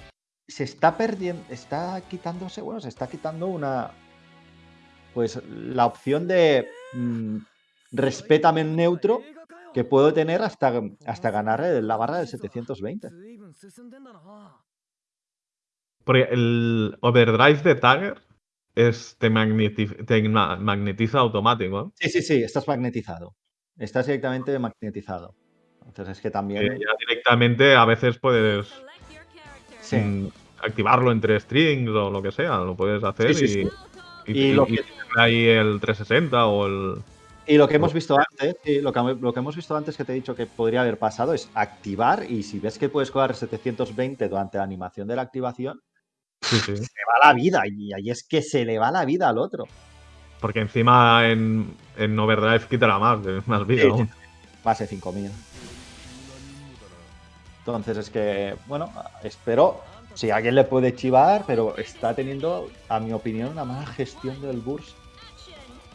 se está perdiendo, está quitándose, bueno, se está quitando una, pues la opción de mm, respétame neutro que puedo tener hasta, hasta ganar la barra del 720. Porque el overdrive de Tiger es, te, magneti- te ma- magnetiza automático. ¿eh? Sí, sí, sí, estás magnetizado. Estás directamente magnetizado. Entonces es que Que también... ya directamente a veces puedes Sí. mm, activarlo entre strings o lo que sea, lo puedes hacer Sí, sí, y, sí. y, Y y- lo que- ahí el 360 o el, Y lo que hemos visto antes, lo, que, lo que hemos visto antes que te he dicho que podría haber pasado es activar y si ves que puedes jugar 720 durante la animación de la activación, se va la vida y ahí es que se le va la vida al otro. Porque encima en, en Overdrive quitará más, más vida. Sí, Más de 5000. Entonces es que, bueno, espero si alguien le puede chivar, pero está teniendo, a mi opinión, una mala gestión del burst.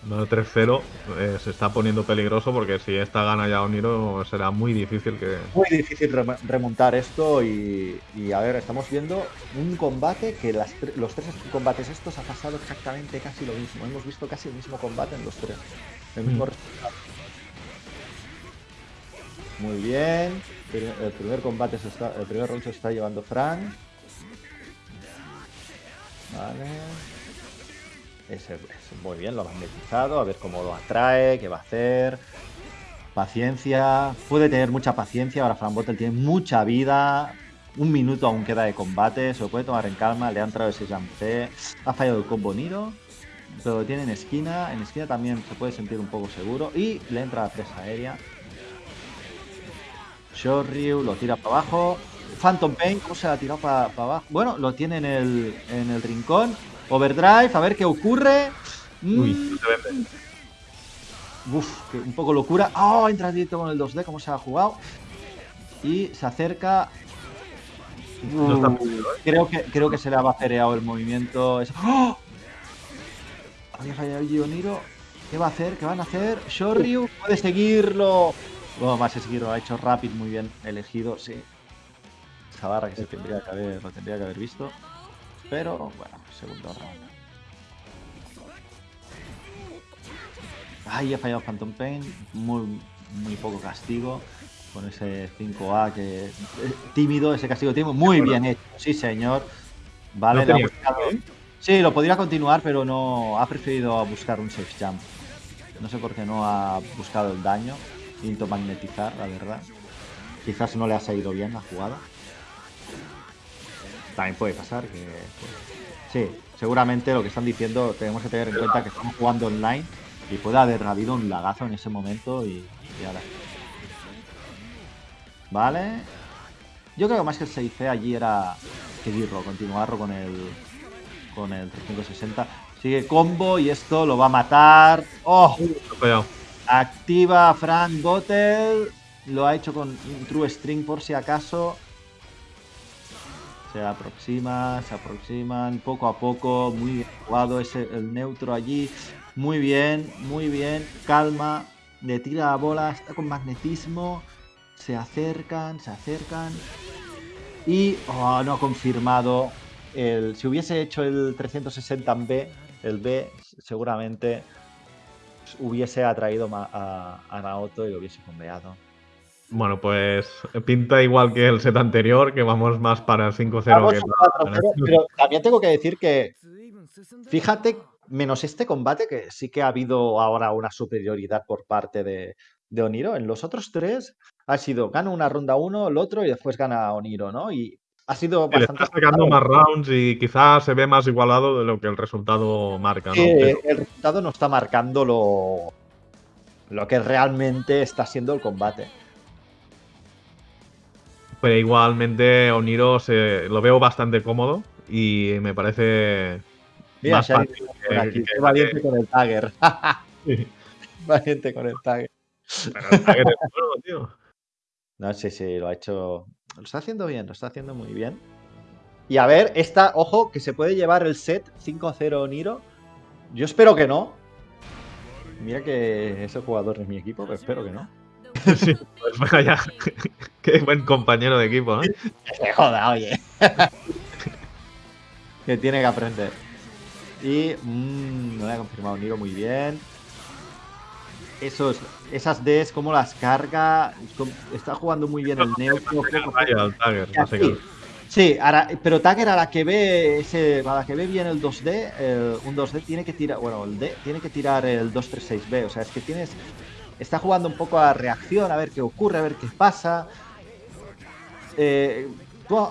Bueno, 3-0 eh, se está poniendo peligroso porque si esta gana ya Oniro será muy difícil que... Muy difícil remontar esto y, a ver, estamos viendo un combate que los tres combates estos ha pasado exactamente casi lo mismo. Hemos visto casi el mismo combate en los tres. El mismo mm. resultado. Muy bien. El primer combate se está, el primer round se está llevando Frank. Vale. Ese, muy bien, lo ha magnetizado, a ver cómo lo atrae, qué va a hacer. Paciencia, puede tener mucha paciencia, ahora Fran Bottle tiene mucha vida. Un minuto aún queda de combate, se lo puede tomar en calma, le ha entrado ese jump C. Ha fallado el combo Niro, pero lo tiene en esquina. En esquina también se puede sentir un poco seguro. Y le entra la presa aérea. Shoryu lo tira para abajo. Phantom Pain, ¿cómo se la ha tirado para abajo? Bueno, lo tiene en el, en el rincón. Overdrive, a ver qué ocurre. Uy, mm. Uf, un poco locura. ¡Oh! Entra directo con el 2D, cómo se ha jugado. Y se acerca. Uh, creo, que, creo que se le ha bacereado el movimiento. ¡Oh! Había fallado Gioniro. ¿Qué va a hacer? ¿Qué van a hacer? Shoryu puede seguirlo. Bueno, más de seguirlo. Ha hecho Rapid muy bien elegido, sí. Esa barra que se tendría que haber, lo tendría que haber visto. Pero bueno, segundo round. Ay, ha fallado Phantom Pain. Muy, muy poco castigo. Con ese 5A que. Eh, tímido, ese castigo tímido. Muy bien hecho, sí, señor. Vale, Sí, lo podría continuar, pero no. Ha preferido buscar un safe jump. No sé por qué no ha buscado el daño. Intento magnetizar, la verdad. Quizás no le ha salido bien la jugada. También puede pasar que. sí, seguramente lo que están diciendo tenemos que tener en cuenta que estamos jugando online y puede haber habido un lagazo en ese momento y, ahora. Vale. Yo creo que más que el 6 allí era seguirlo, continuarlo con el con el 360. Sigue combo y esto lo va a matar. ¡Oh! Activa Frank Bottle. Lo ha hecho con True String por si acaso. Se aproxima, se aproximan poco a poco. Muy bien jugado ese, el neutro allí. Muy bien, muy bien. Calma. Le tira la bola. Está con magnetismo. Se acercan, se acercan. Y oh, no ha confirmado. El, si hubiese hecho el 360 en B, el B seguramente hubiese atraído a, a Naoto y lo hubiese conveado. Bueno, pues pinta igual que el set anterior, que vamos más para el 5-0. Pero también tengo que decir que, fíjate, menos este combate, que sí que ha habido ahora una superioridad por parte de, Oniro. En los otros tres ha sido gana una ronda uno, el otro y después gana Oniro, ¿no? Y ha sido bastante. está sacando más rounds y quizás se ve más igualado de lo que el resultado marca, ¿no? El resultado no está marcando lo, lo que realmente está siendo el combate. Pero igualmente Oniro se, lo veo bastante cómodo y me parece más fácil. valiente con el tagger. Valiente con el tagger. Pero el tagger es bueno, tío. No, sí, sí, lo ha hecho. Lo está haciendo bien, lo está haciendo muy bien. Y a ver, esta, ojo, que se puede llevar el set 5-0 Oniro. Yo espero que no. Mira que ese jugador es mi equipo, pero espero que no. Sí, pues. Qué buen compañero de equipo, ¿no? Se joda, oye. que tiene que aprender. Y mmm, no le ha confirmado Niro muy bien. Esos, esas Ds, cómo las carga. Está jugando muy bien el neutro. Sí, pero Tagger a la que ve ese, a la que ve bien el 2D, un 2D tiene que tirar, bueno, el D tiene que tirar el 236B, o sea, es que tienes está jugando un poco a reacción, a ver qué ocurre, a ver qué pasa. Eh,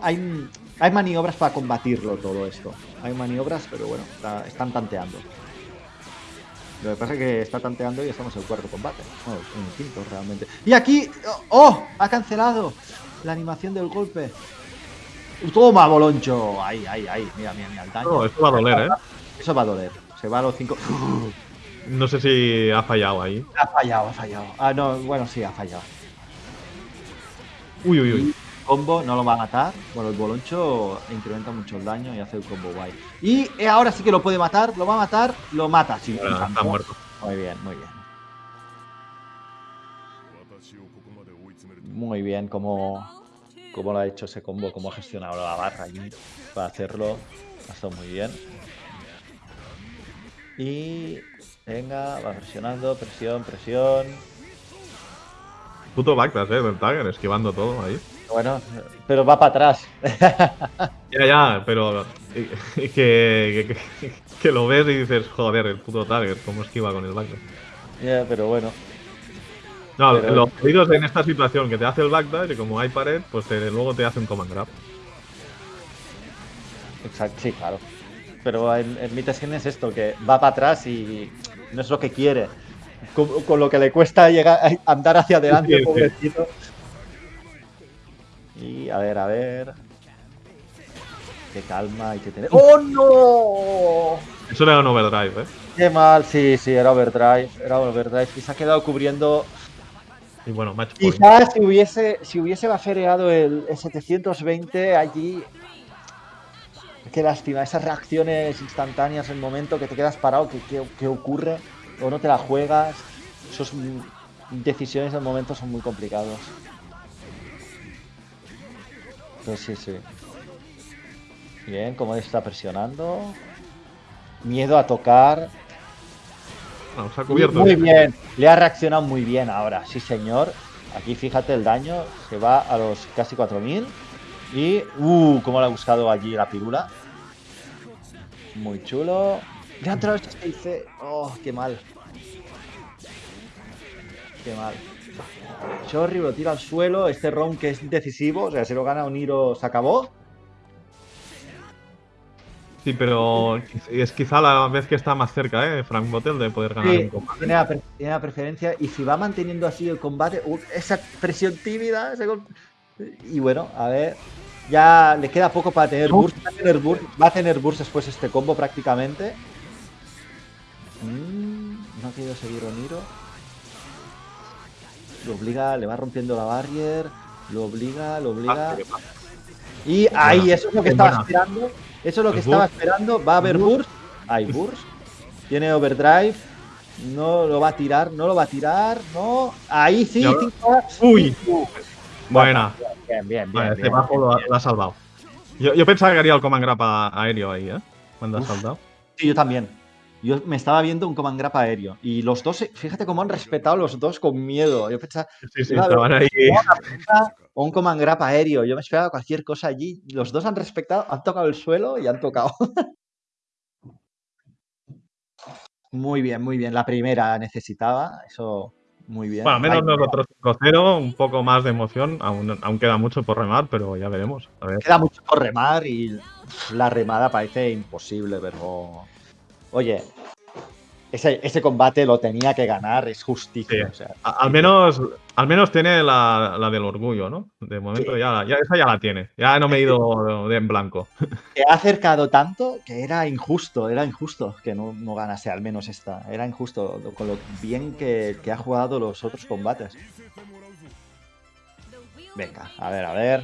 hay, hay, maniobras para combatirlo todo esto. Hay maniobras, pero bueno, están tanteando. Lo que pasa es que está tanteando y estamos en el cuarto combate. Bueno, en el quinto realmente. Y aquí... ¡Oh! Ha cancelado la animación del golpe. Toma, Boloncho. Ahí, ahí, ahí. Mira, mira, mira. El daño. No, esto va a doler, ¿eh? Eso va a doler. Se va a los cinco... No sé si ha fallado ahí. Ha fallado, ha fallado. Ah, no, bueno, sí, ha fallado. Uy, uy, uy. Combo no lo va a matar. Bueno, el boloncho incrementa mucho el daño y hace el combo guay. Y eh, ahora sí que lo puede matar, lo va a matar, lo mata. Sí, está muerto. Muy bien, muy bien. Muy bien como, como lo ha hecho ese combo, cómo ha gestionado la barra allí para hacerlo. Ha estado muy bien. Y venga, va presionando, presión, presión. Puto backdash, eh, del Tagger, esquivando todo ahí. Bueno, pero va para atrás. Ya, ya, pero eh, que, que, que- que lo ves y dices, joder, el puto Tagger, cómo esquiva con el backdash. Ya, pero bueno. No, Pero- los pedidos en esta situación que te hace el backdash y como hay pared, pues te- luego te hace un command grab. Exacto, sí, claro. Pero en, en Mythes es esto, que va para atrás y no es lo que quiere. Con, con lo que le cuesta llegar a andar hacia adelante, Sí, sí. pobrecito. Y a ver, a ver. Qué calma hay que tener. ¡Oh, no! Eso era un overdrive, ¿eh? Qué mal, sí, sí, era overdrive. Era overdrive. Y se ha quedado cubriendo. Y bueno, match point. Quizás si hubiese, si hubiese bafereado el, el 720 allí. Qué lástima, esas reacciones instantáneas en el momento que te quedas parado, que, que- que ocurre, o no te la juegas. Esas decisiones del momento son muy complicados. Pues sí, sí. Bien, como está presionando. Miedo a tocar. Cubierto. Muy bien, le ha reaccionado muy bien ahora, sí señor. Aquí fíjate el daño, se va a los casi 4000. Y, uh, cómo le ha buscado allí la pirula. Muy chulo. Le ha entrado este 6C. Oh, qué mal. Qué mal. Chorri lo tira al suelo. Este round que es decisivo, o sea, se lo gana Oniro, se acabó. Sí, pero es quizá la vez que está más cerca, ¿eh? Frank Bottle de poder ganar Sí, un combate. tiene la, tiene la preferencia y si va manteniendo así el combate, uh, esa presión tímida, ese gol- y bueno, a ver, ya le queda poco para tener burst, va a tener burst, va a tener burst después este combo prácticamente. Mm, no ha querido seguir Oniro. Lo obliga, le va rompiendo la barrier, lo obliga, lo obliga. Ah. Y ahí, buena, eso es lo que es estaba buena. esperando. Eso es lo que Es estaba burst. esperando. Va a haber burst. Hay burst. Tiene overdrive. No lo va a tirar, no lo va a tirar. No. Ahí sí. Uy. Buena. Bien, bien, bien. Vale, bien, este bajo bien, lo, ha- bien. lo ha salvado. Yo, yo pensaba que haría el command grab a- aéreo ahí, ¿eh? Cuando ha saltado. Sí, yo también. Yo me estaba viendo un command grab aéreo. Y los dos, fíjate cómo han respetado los dos con miedo. Yo pensaba, Sí, sí, estaban ahí. o un command grab aéreo. Yo me esperaba cualquier cosa allí. Los dos han respetado, han tocado el suelo y han tocado. muy bien, muy bien. La primera necesitaba, eso muy bien. Bueno, menos nosotros 5-0, un poco más de emoción. Aún, aún queda mucho por remar, pero ya veremos. A ver. Queda mucho por remar y la remada parece imposible, pero. Oye, ese, ese combate lo tenía que ganar, es justicia. Sí. o sea, A- Al menos, al menos tiene la, la del orgullo, ¿no? De momento Sí. ya, ya, esa ya la tiene. Ya no me he ido de en blanco. que ha acercado tanto que era injusto, era injusto que no, no ganase al menos esta. Era injusto con lo bien que, que ha jugado los otros combates. Venga, a ver, a ver.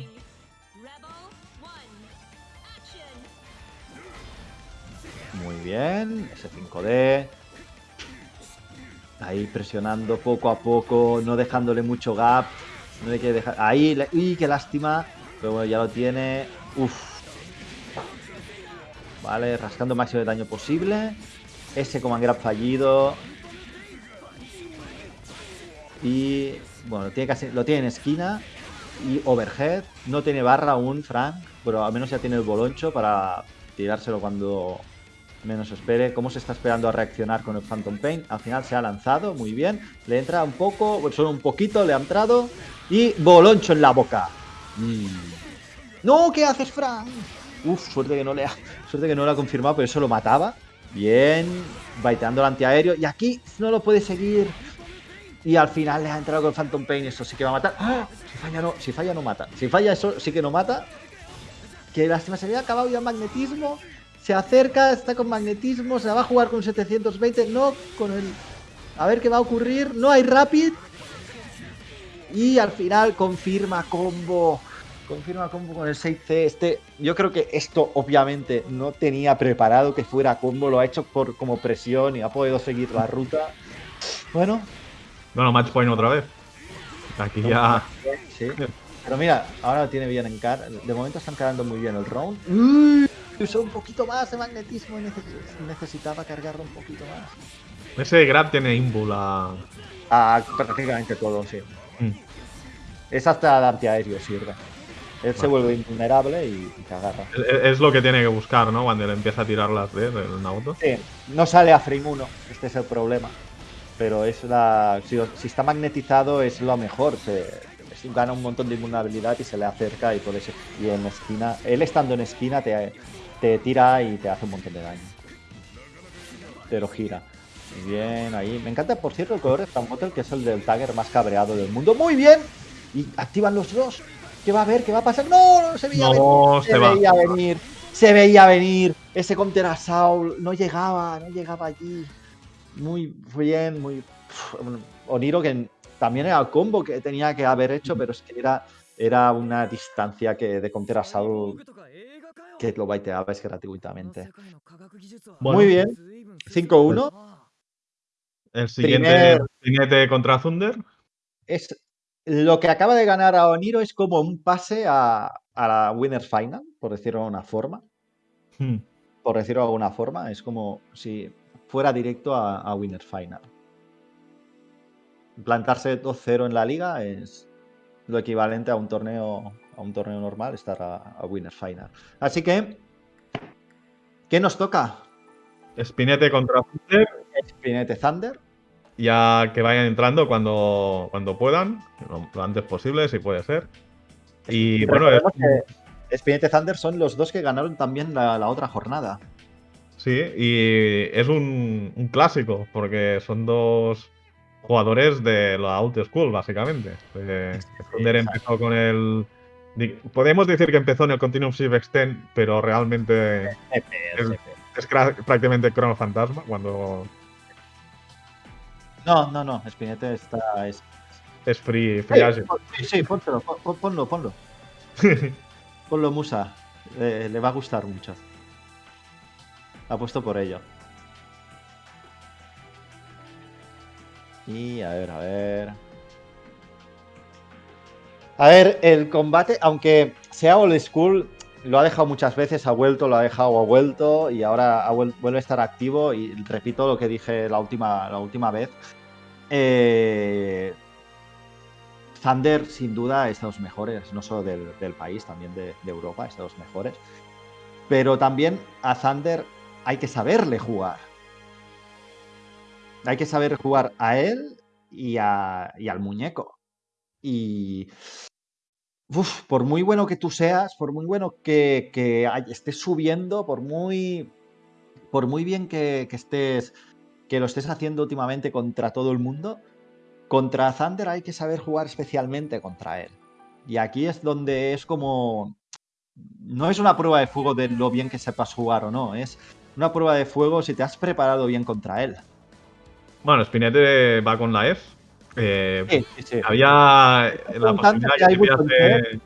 Muy bien, ese 5D. Ahí presionando poco a poco, no dejándole mucho gap. No hay que dejar. Ahí, le- uy, qué lástima. Pero bueno, ya lo tiene. Uf. Vale, rascando máximo de daño posible. Ese command grab fallido. Y bueno, tiene casi, lo tiene en esquina. Y overhead. No tiene barra aún, Frank. Pero al menos ya tiene el boloncho para tirárselo cuando menos espere. ¿Cómo se está esperando a reaccionar con el Phantom Pain? Al final se ha lanzado, muy bien. Le entra un poco, bueno, solo un poquito, le ha entrado. Y boloncho en la boca. Mm. No, ¿qué haces, Frank? Uf, suerte que no le ha, suerte que no lo ha confirmado, pero eso lo mataba. Bien, baiteando el antiaéreo. Y aquí no lo puede seguir. Y al final le ha entrado con Phantom Pain. Eso sí que va a matar. ¡Ah! Si falla, no, si falla, no mata. Si falla, eso sí que no mata. Que lástima, se había acabado ya el magnetismo. Se acerca, está con magnetismo. Se la va a jugar con 720. No, con el. A ver qué va a ocurrir. No hay Rapid. Y al final confirma combo. Confirma combo con el 6C. Este, yo creo que esto obviamente no tenía preparado que fuera combo. Lo ha hecho por como presión y ha podido seguir la ruta. Bueno. Bueno, match point otra vez. Aquí ya. Sí. Pero mira, ahora lo tiene bien en cara. De momento están cargando muy bien el round. Uy, usó un poquito más de magnetismo y necesitaba cargarlo un poquito más. Ese grab tiene ímbula. A prácticamente todo, sí. Mm. Es hasta el antiaéreo sirve. Él se vuelve invulnerable y, te agarra. Es, lo que tiene que buscar, ¿no? Cuando le empieza a tirar las D en un auto. Sí, no sale a frame 1, este es el problema. Pero es la. Si, está magnetizado es lo mejor. Se, gana un montón de invulnerabilidad y se le acerca y puede ser. Y en esquina. Él estando en esquina te, te tira y te hace un montón de daño. Pero gira. Muy bien, ahí. Me encanta, por cierto, el color de que es el del Tagger más cabreado del mundo. ¡Muy bien! Y activan los dos. ¿Qué va a haber? ¿Qué va a pasar? ¡No! no se veía venir. Se, veía venir. Se veía venir. Ese counter a Saul no llegaba, no llegaba allí. Muy bien, muy. Oniro que también era el combo que tenía que haber hecho, pero es que era, era una distancia que de counter a Saul que lo baiteaba es gratuitamente. Muy bien. 5-1. El siguiente Primer... contra Thunder. Es lo que acaba de ganar a Oniro es como un pase a, la Winners Final, por decirlo de una forma. Hmm. Por decirlo de alguna forma, es como si fuera directo a, a Winners Final. Plantarse 2-0 en la liga es lo equivalente a un torneo a un torneo normal, estar a, a Winners Final. Así que, ¿qué nos toca? Spinete contra Thunder. Spinete Thunder ya que vayan entrando cuando, cuando puedan, lo, antes posible, si puede ser. Y bueno, es... Thunder son los dos que ganaron también la, otra jornada. Sí, y es un, clásico, porque son dos jugadores de la Out School, básicamente. Eh, Thunder empezó con el. Podemos decir que empezó en el Continuum Shift Extend, pero realmente es, es prácticamente Chrono Fantasma cuando no, no, no. Spinete está. Es, es free, free Sí, sí, pónselo, ponlo, ponlo. ponlo, Musa. le va a gustar mucho. Apuesto por ello. Y a ver, a ver. A ver, el combate, aunque sea old school, lo ha dejado muchas veces, ha vuelto, lo ha dejado, ha vuelto y ahora vuelve a estar activo. Y repito lo que dije la última, la última vez. Eh, Thunder, sin duda, es de los mejores, no solo del, país, también de, Europa, es de los mejores. Pero también a Thunder hay que saberle jugar. Hay que saber jugar a él y, al muñeco. Y por muy bueno que tú seas, por muy bueno que, estés subiendo, por muy, por muy bien que, estés, que lo estés haciendo últimamente contra todo el mundo, contra Thunder hay que saber jugar especialmente contra él. Y aquí es donde es como... No es una prueba de fuego de lo bien que sepas jugar o no, es una prueba de fuego si te has preparado bien contra él. Bueno, Spinete va con la F. Eh, sí, sí, sí. Había la posibilidad que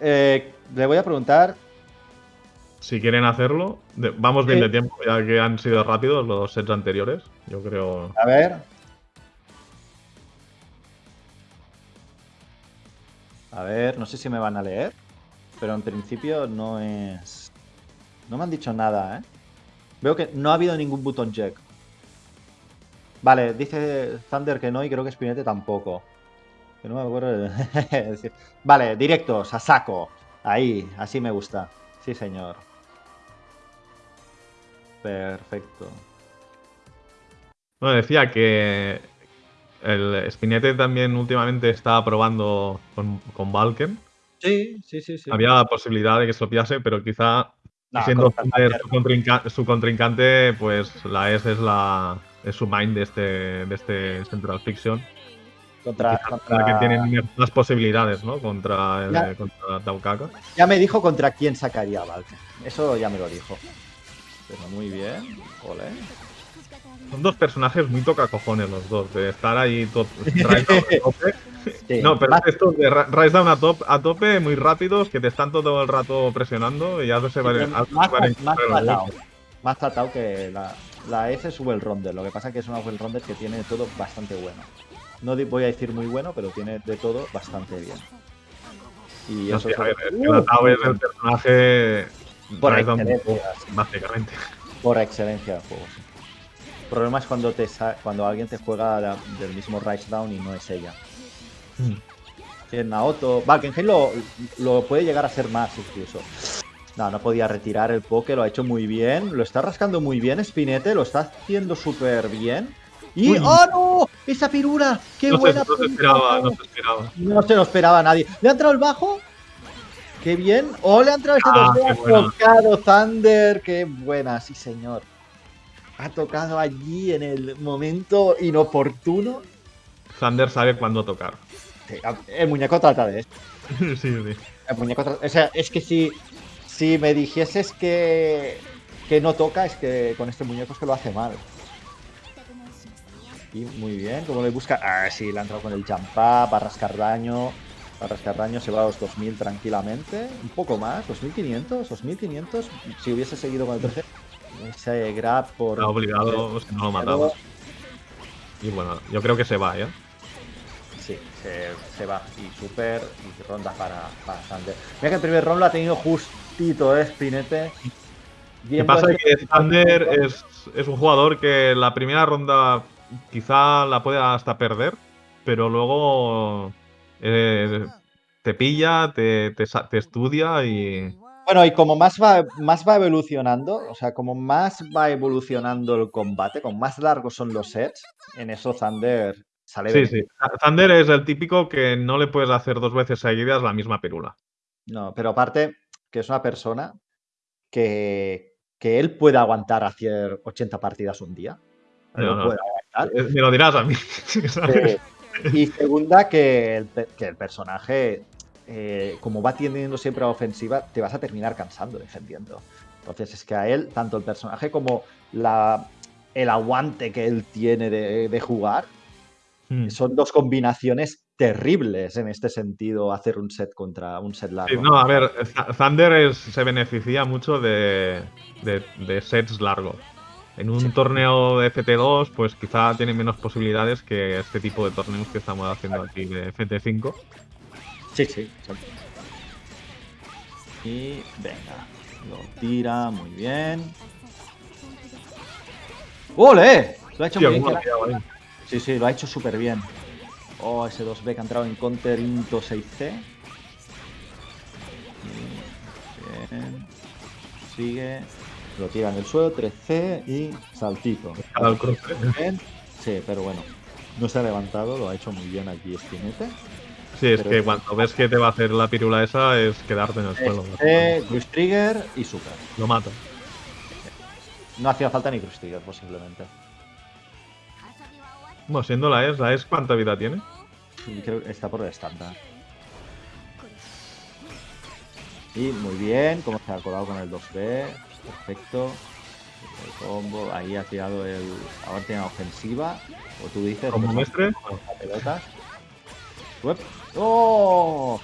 eh, le voy a preguntar. Si quieren hacerlo, vamos bien de tiempo, ya que han sido rápidos los sets anteriores. Yo creo. A ver. A ver, no sé si me van a leer, pero en principio no es... No me han dicho nada, ¿eh? Veo que no ha habido ningún button check. Vale, dice Thunder que no y creo que Spinete tampoco. Que no me acuerdo de... vale, directos, a saco. Ahí, así me gusta. Sí, señor. Perfecto. Bueno, decía que el Spinete también últimamente estaba probando con, con Valken. Sí, sí, sí, sí. Había la posibilidad de que se lo pillase, pero quizá No, Siendo contra su, contrinca- su contrincante, pues la S es la es su main de este, de este Central Fiction. Contra, contra- la que tiene más posibilidades, ¿no? Contra, el- Ya. contra Taukaka. Ya me dijo contra quién sacaría Valkyrie. Eso ya me lo dijo. Pero muy bien. Ole. Son dos personajes muy tocacojones los dos, de estar ahí to- Rise Down a tope. Sí, No, pero más- estos de Rise Down a, top, a tope, muy rápidos, que te están todo el rato presionando y ya se van pero a- más. Más tratado que la, la F es well rounder. Lo que pasa es que es una well rounder que tiene todo bastante bueno. No voy a decir muy bueno, pero tiene de todo bastante bien. Y No eso sé, es a ver, es que la Tao es el personaje Por excelencia. básicamente. por excelencia del juego. sí. El problema es cuando te sa- cuando alguien te juega la- del mismo Rise Down y no es ella. Mm. Que Naoto. Valkenheim lo, lo puede llegar a ser más incluso. No, no podía retirar el poke, lo ha hecho muy bien. Lo está rascando muy bien Spinete, lo está haciendo súper bien. Y. Uy. ¡Oh no! ¡Esa pirura! ¡Qué No se, buena! no se esperaba, no se esperaba. No se lo esperaba nadie. ¿Le ha entrado el bajo? ¡Qué bien! ¡Oh, le ha entrado este Ah, 2 qué Ha buena. tocado Thunder! ¡Qué buena! Sí, señor. Ha tocado allí en el momento inoportuno. Thunder sabe cuándo tocar. Sí, El muñeco trata de esto. sí, sí. El muñeco tra- O sea, es que si, si me dijeses que, que no toca, es que con este muñeco es que lo hace mal. Y muy bien, como le busca. Ah, sí, le ha entrado con el jump up, va a rascar daño. Va a rascar daño, se va a los 2000 tranquilamente. Un poco más, 2500, 2500. Si hubiese seguido con el 13, ese grab por. Está obligado, si no lo mataba. Y bueno, yo creo que se va, ¿eh? Sí, se, se va. Y super. Y ronda para, para Thunder. Mira que el primer round lo ha tenido justito, ¿eh? Spinete. Lo que Viendo pasa es este- que Thunder es, es un jugador que la primera ronda quizá la puede hasta perder, pero luego eh, te pilla, te, te te estudia y. Bueno, y como más va, más va evolucionando, o sea, como más va evolucionando el combate, como más largos son los sets, en eso Thunder sale Sí, sí. Thunder es el típico que no le puedes hacer dos veces seguidas la misma pirula. No, pero aparte que es una persona que, que él puede aguantar hacer 80 partidas un día. No, puede aguantar. Eh, Me lo dirás a mí. ¿sabes? Y segunda, que el, que el personaje, eh, como va tendiendo siempre a la ofensiva, te vas a terminar cansando defendiendo. Entonces es que a él, tanto el personaje como la, el aguante que él tiene de, de jugar, Mm. son dos combinaciones terribles en este sentido, hacer un set contra un set Sí, largo. no, a ver, Th- Thunder es- se beneficia mucho de, de- de sets largos. En un torneo de FT2, pues quizá tiene menos posibilidades que este tipo de torneos que estamos haciendo aquí de FT5. Sí, sí. exacto. Y venga, lo tira muy bien. ¡Ole! Lo ha hecho Tío, muy bien. Sí, sí, lo ha hecho súper bien. Oh, ese 2B que ha entrado en counter into 6C. Bien. Sigue. Lo tira en el suelo, 3C y saltito. Cruce. Bien. Sí, pero bueno. No se ha levantado, lo ha hecho muy bien aquí Spinete. Sí, es Pero- que cuando ves que te va a hacer la pirula esa, es quedarte en el suelo. Este, Cruise Trigger y Super. Lo mata. No hacía falta ni Cruise Trigger, posiblemente. Bueno, siendo la ES, ¿la ES cuánta vida tiene? Y creo que está por el estándar. Y muy bien, como se ha colado con el 2B. Perfecto. El combo, ahí ha tirado el. Ahora tiene ofensiva. O tú dices. Como pues, la. Uep. ¡Oh!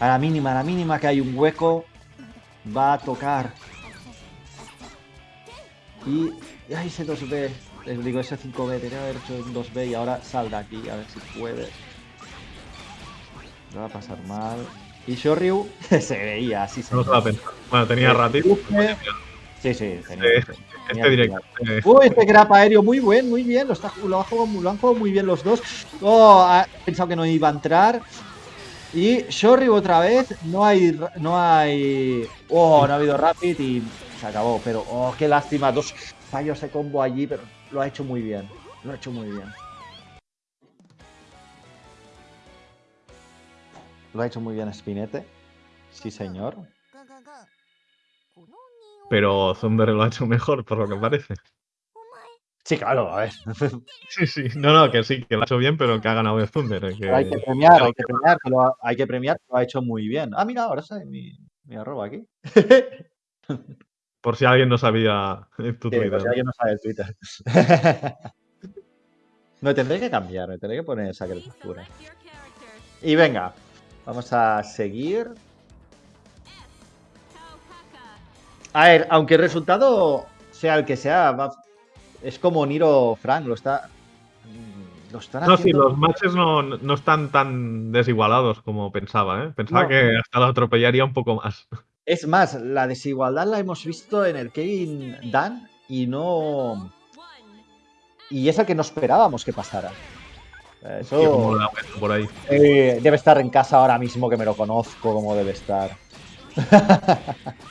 A la mínima, a la mínima que hay un hueco. Va a tocar. Y. ¡Ay, ese 2B! Les digo, ese 5B. Tenía que haber hecho un 2B y ahora sal de aquí, a ver si puede. No va a pasar mal. Y Shoryu se veía así. No se va a pensar. Bueno, tenía Eh, ratito. Sí, sí, tenía. Eh, tenía Este directo. eh, Uy, este grab aéreo muy bien, muy bien. Lo, está, lo, ha jugado, lo han jugado muy bien los dos. Oh, ha pensado que no iba a entrar. Y Shoryu otra vez. No hay. No hay. Oh, no ha habido Rapid y se acabó. Pero, oh, qué lástima. Dos fallos de combo allí, pero lo ha hecho muy bien. Lo ha hecho muy bien. Lo ha hecho muy bien Spinete. Sí, señor. Pero Thunder lo ha hecho mejor, por lo que parece. Sí, claro, a ver. Sí, sí. No, no, que sí, que lo ha hecho bien, pero que ha ganado el Thunder. eh, que- Hay que premiar, hay que premiar, que lo ha, hay que premiar, que lo ha hecho muy bien. Ah, mira, ahora sale mi, mi arroba aquí. Por si alguien no sabía tu Sí, Twitter. por si alguien no sabe el Twitter. Me tendré que cambiar, me tendré que poner esa criatura. Y venga, vamos a seguir. A ver, aunque el resultado sea el que sea, va- es como Niro Frank, lo está. Lo están No, sí, los matches no, no están tan desigualados como pensaba, ¿eh? Pensaba No. que hasta lo atropellaría un poco más. Es más, la desigualdad la hemos visto en el Kevin Dan y no. Y es el que no esperábamos que pasara. Eso por ahí. eh, debe estar en casa ahora mismo que me lo conozco como debe estar.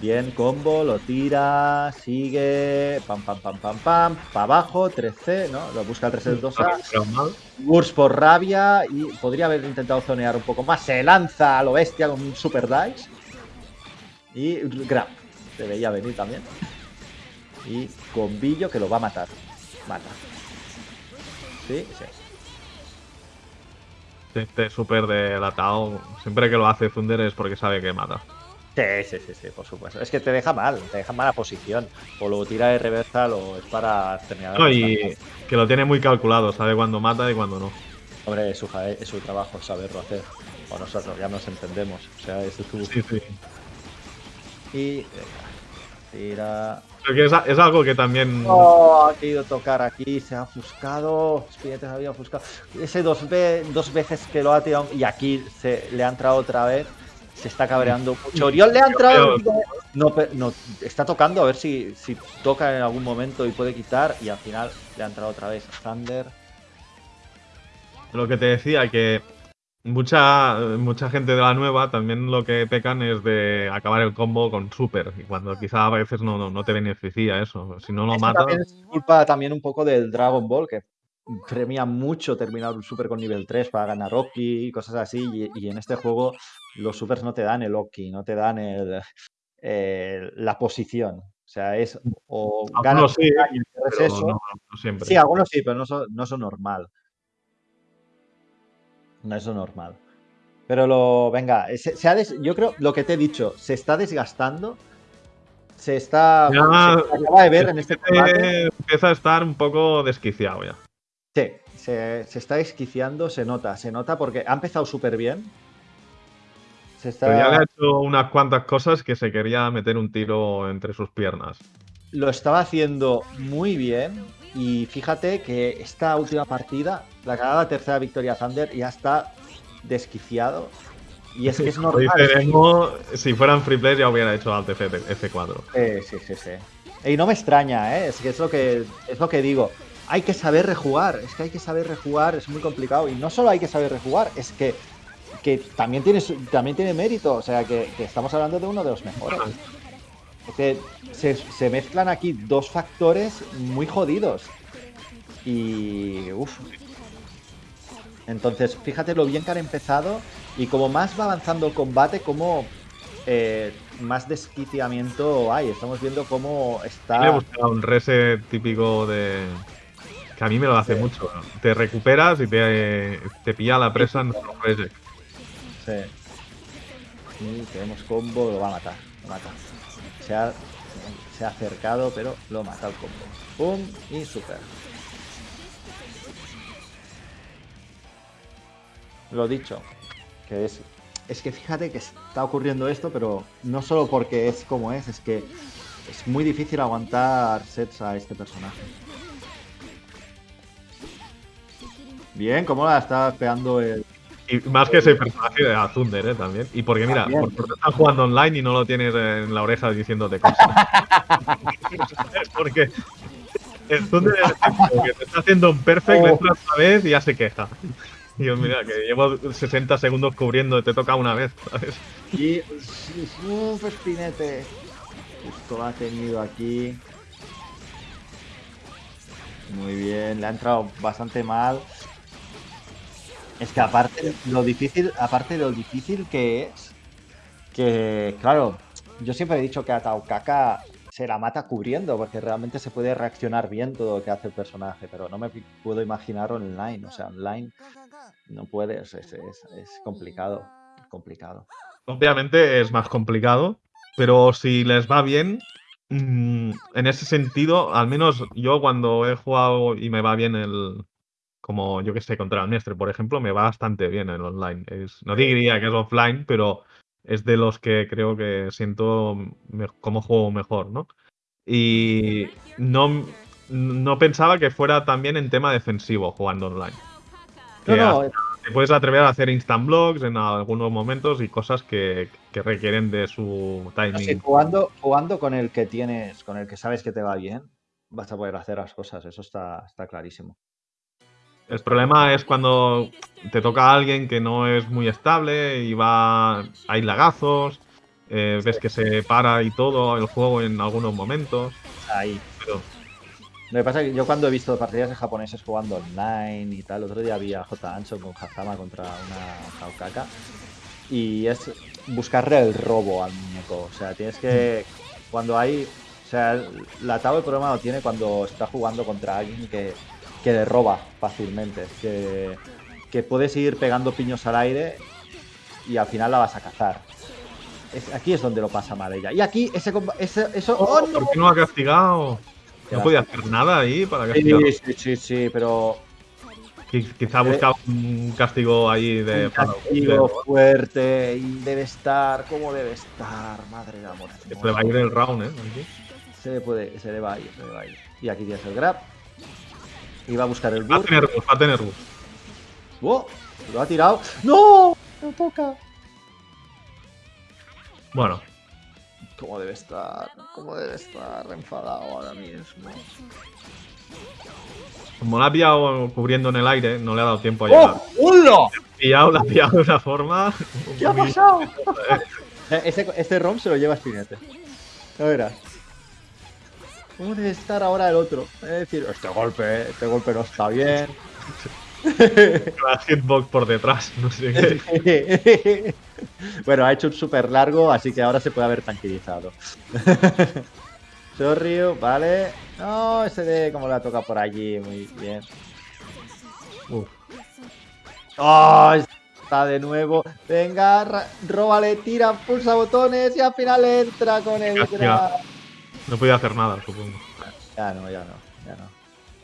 Bien, combo, lo tira, sigue, pam, pam, pam, pam, pam, para abajo, 3C, ¿no? Lo busca el 3 del 2 a Pero mal. Wurst por rabia y podría haber intentado zonear un poco más. Se lanza a lo bestia con un super dice. Y grab. Se veía venir también. Y combillo que lo va a matar. Mata. Sí, sí. Este súper delatado. Siempre que lo hace Thunder es porque sabe que mata. Sí, sí, sí, sí, por supuesto. Es que te deja mal, te deja mala posición. O lo tira de reversal o es para terminar. No, y que lo tiene muy calculado, sabe cuándo mata y cuándo no. Hombre, es su, es su trabajo saberlo hacer. O nosotros ya nos entendemos. O sea, es tu. Sí, sí. Tira. Porque es, es algo que también. Oh, ha querido tocar aquí, se ha ofuscado. Spinete se había ofuscado. Ese dos, ve- dos veces que lo ha tirado y aquí se le ha entrado otra vez. Se está cabreando mucho. Oriol le ha entrado. No, no, está tocando a ver si, si toca en algún momento y puede quitar. Y al final le ha entrado otra vez Thunder. Lo que te decía, que mucha, mucha gente de la nueva también lo que pecan es de acabar el combo con super. Y cuando quizá a veces no, no, no te beneficia eso. Si no lo Eso mata. también es culpa también un poco del Dragon Ball, que premia mucho terminar un super con nivel 3 para ganar Oki y cosas así. Y, y en este juego los supers no te dan el Oki, no te dan el, el- la posición. O sea, es o ganas sí, y pero eso. no, no siempre. Sí, algunos sí, pero no son, no son normal. No es lo normal. Pero lo, venga, se, se ha des- yo creo, lo que te he dicho, se está desgastando. Se está. Ya, se acaba de ver en este combate. Eh, empieza a estar un poco desquiciado ya. Sí, se, se está esquiciando, se nota, se nota porque ha empezado súper bien. Se está, Pero ya le ha hecho unas cuantas cosas que se quería meter un tiro entre sus piernas. lo estaba haciendo muy bien. Y fíjate que esta última partida, la ganada tercera victoria Thunder, ya está desquiciado. Y es que es normal. si fueran free play ya hubiera hecho Alt F, F4. Eh, sí, sí, sí. Y no me extraña, ¿eh? Es que es lo que, es lo que digo. Hay que saber rejugar, es que hay que saber rejugar, es muy complicado. Y no solo hay que saber rejugar, es que, que también, tiene, también tiene mérito. O sea, que, que estamos hablando de uno de los mejores. Es que se, se mezclan aquí dos factores muy jodidos. Y. Uf. Entonces, fíjate lo bien que han empezado. Y como más va avanzando el combate, como eh, más desquiciamiento hay. Estamos viendo cómo está. gusta un reset típico de. Que a mí me lo hace Sí. mucho. Te recuperas y te, te pilla la presa en un reset. Sí. Y tenemos combo, lo va a matar. Lo mata. Se ha, se ha acercado, pero lo mata el combo. Pum y super. Lo dicho. Que es. Es que fíjate que está ocurriendo esto, pero no solo porque es como es, es que es muy difícil aguantar sets a este personaje. Bien, ¿cómo la está pegando el, Y más que ese personaje de Thunder, ¿eh? También. Y porque, mira, También. porque estás jugando online y no lo tienes en la oreja diciéndote cosas. es porque el Thunder es el que te está haciendo un perfect, le Oh. entra otra vez y ya se queja. Y yo, mira, que llevo 60 segundos cubriendo, te toca una vez, ¿sabes? Y. Uf, espinete. Lo ha tenido aquí. Muy bien, le ha entrado bastante mal. Es que aparte lo difícil, aparte de lo difícil que es, que claro, yo siempre he dicho que a Taukaka se la mata cubriendo, porque realmente se puede reaccionar bien todo lo que hace el personaje, pero no me puedo imaginar online. O sea, online no puedes, es, es complicado, complicado. Obviamente es más complicado, pero si les va bien, mm, en ese sentido, al menos yo cuando he jugado y me va bien el, como yo que sé, contra el Mestre, por ejemplo, me va bastante bien el online. Es, no diría que es offline, pero es de los que creo que siento como juego mejor, ¿no? Y no, no pensaba que fuera también en tema defensivo jugando online. No, no, te puedes atrever a hacer instant blocks en algunos momentos y cosas que, requieren de su timing. jugando, jugando con el que tienes, con el que sabes que te va bien, vas a poder hacer las cosas, eso está, está clarísimo. El problema es cuando te toca a alguien que no es muy estable y va. hay lagazos, eh, ves que se para y todo el juego en algunos momentos. Ahí. Lo que pasa es que yo cuando he visto partidas de japoneses jugando online y tal, otro día había J. Anson con Hazama contra una Kaukaka y es buscarle el robo al muñeco. O sea, tienes que. Cuando hay. O sea, la Tao el problema lo tiene cuando está jugando contra alguien que, que le roba fácilmente. Que, que puedes ir pegando piños al aire y al final la vas a cazar. aquí es donde lo pasa mal ella. Y aquí ese, ese eso. Oh, ¿Por qué no ha castigado? No podía hacer nada ahí para castigar. Sí, sí, sí, sí, pero. Quizá buscaba un castigo ahí de. Un castigo fuerte y debe estar. ¿Cómo debe estar? Madre de amor. Se le va a ir el round, ¿eh? Se le, puede, se le va a ir, se le va a ir. Y aquí tienes el grab. Y va a buscar el. Va a tener bus, va a tener bus. ¡Oh! Lo ha tirado. ¡No! ¡No toca! Bueno, ¿Cómo debe estar? ¿Cómo debe estar enfadado ahora mismo? Como la ha pillado cubriendo en el aire, no le ha dado tiempo a llegar. ¡Oh! ¡Hola! La ha pillado de una forma. ¿Qué ha pasado? este, este ROM se lo lleva Spinete. No verás. ¿Cómo debe estar ahora el otro? Es decir, este golpe, este golpe no está bien. La hitbox por detrás, no sé qué. bueno, ha hecho un súper largo, así que ahora se puede haber tranquilizado. Sorryu, vale. No, ese de como la toca por allí, muy bien. ¡Oh! Está de nuevo. Venga, róbale, tira, pulsa botones y al final entra con el No podía hacer nada, supongo. Ya no, ya no, ya no.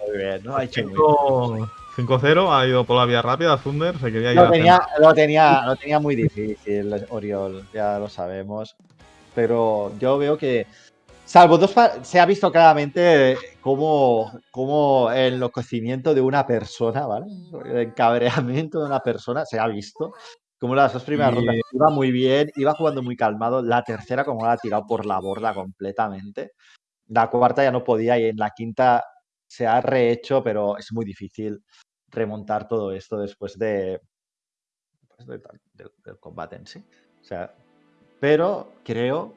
Muy bien, no ha hecho muy 5-0, ha ido por la vía rápida, Thunder, se quería lo tenía, lo tenía, lo tenía muy difícil, Oriol, ya lo sabemos. Pero yo veo que, salvo dos, se ha visto claramente cómo, cómo el enloquecimiento de una persona, ¿vale? El encabreamiento de una persona se ha visto. Como las dos primeras rondas iba muy bien, iba jugando muy calmado. La tercera, como la ha tirado por la borda completamente. La cuarta ya no podía y en la quinta se ha rehecho, pero es muy difícil remontar todo esto después de, pues, del, combate en sí. O sea, pero creo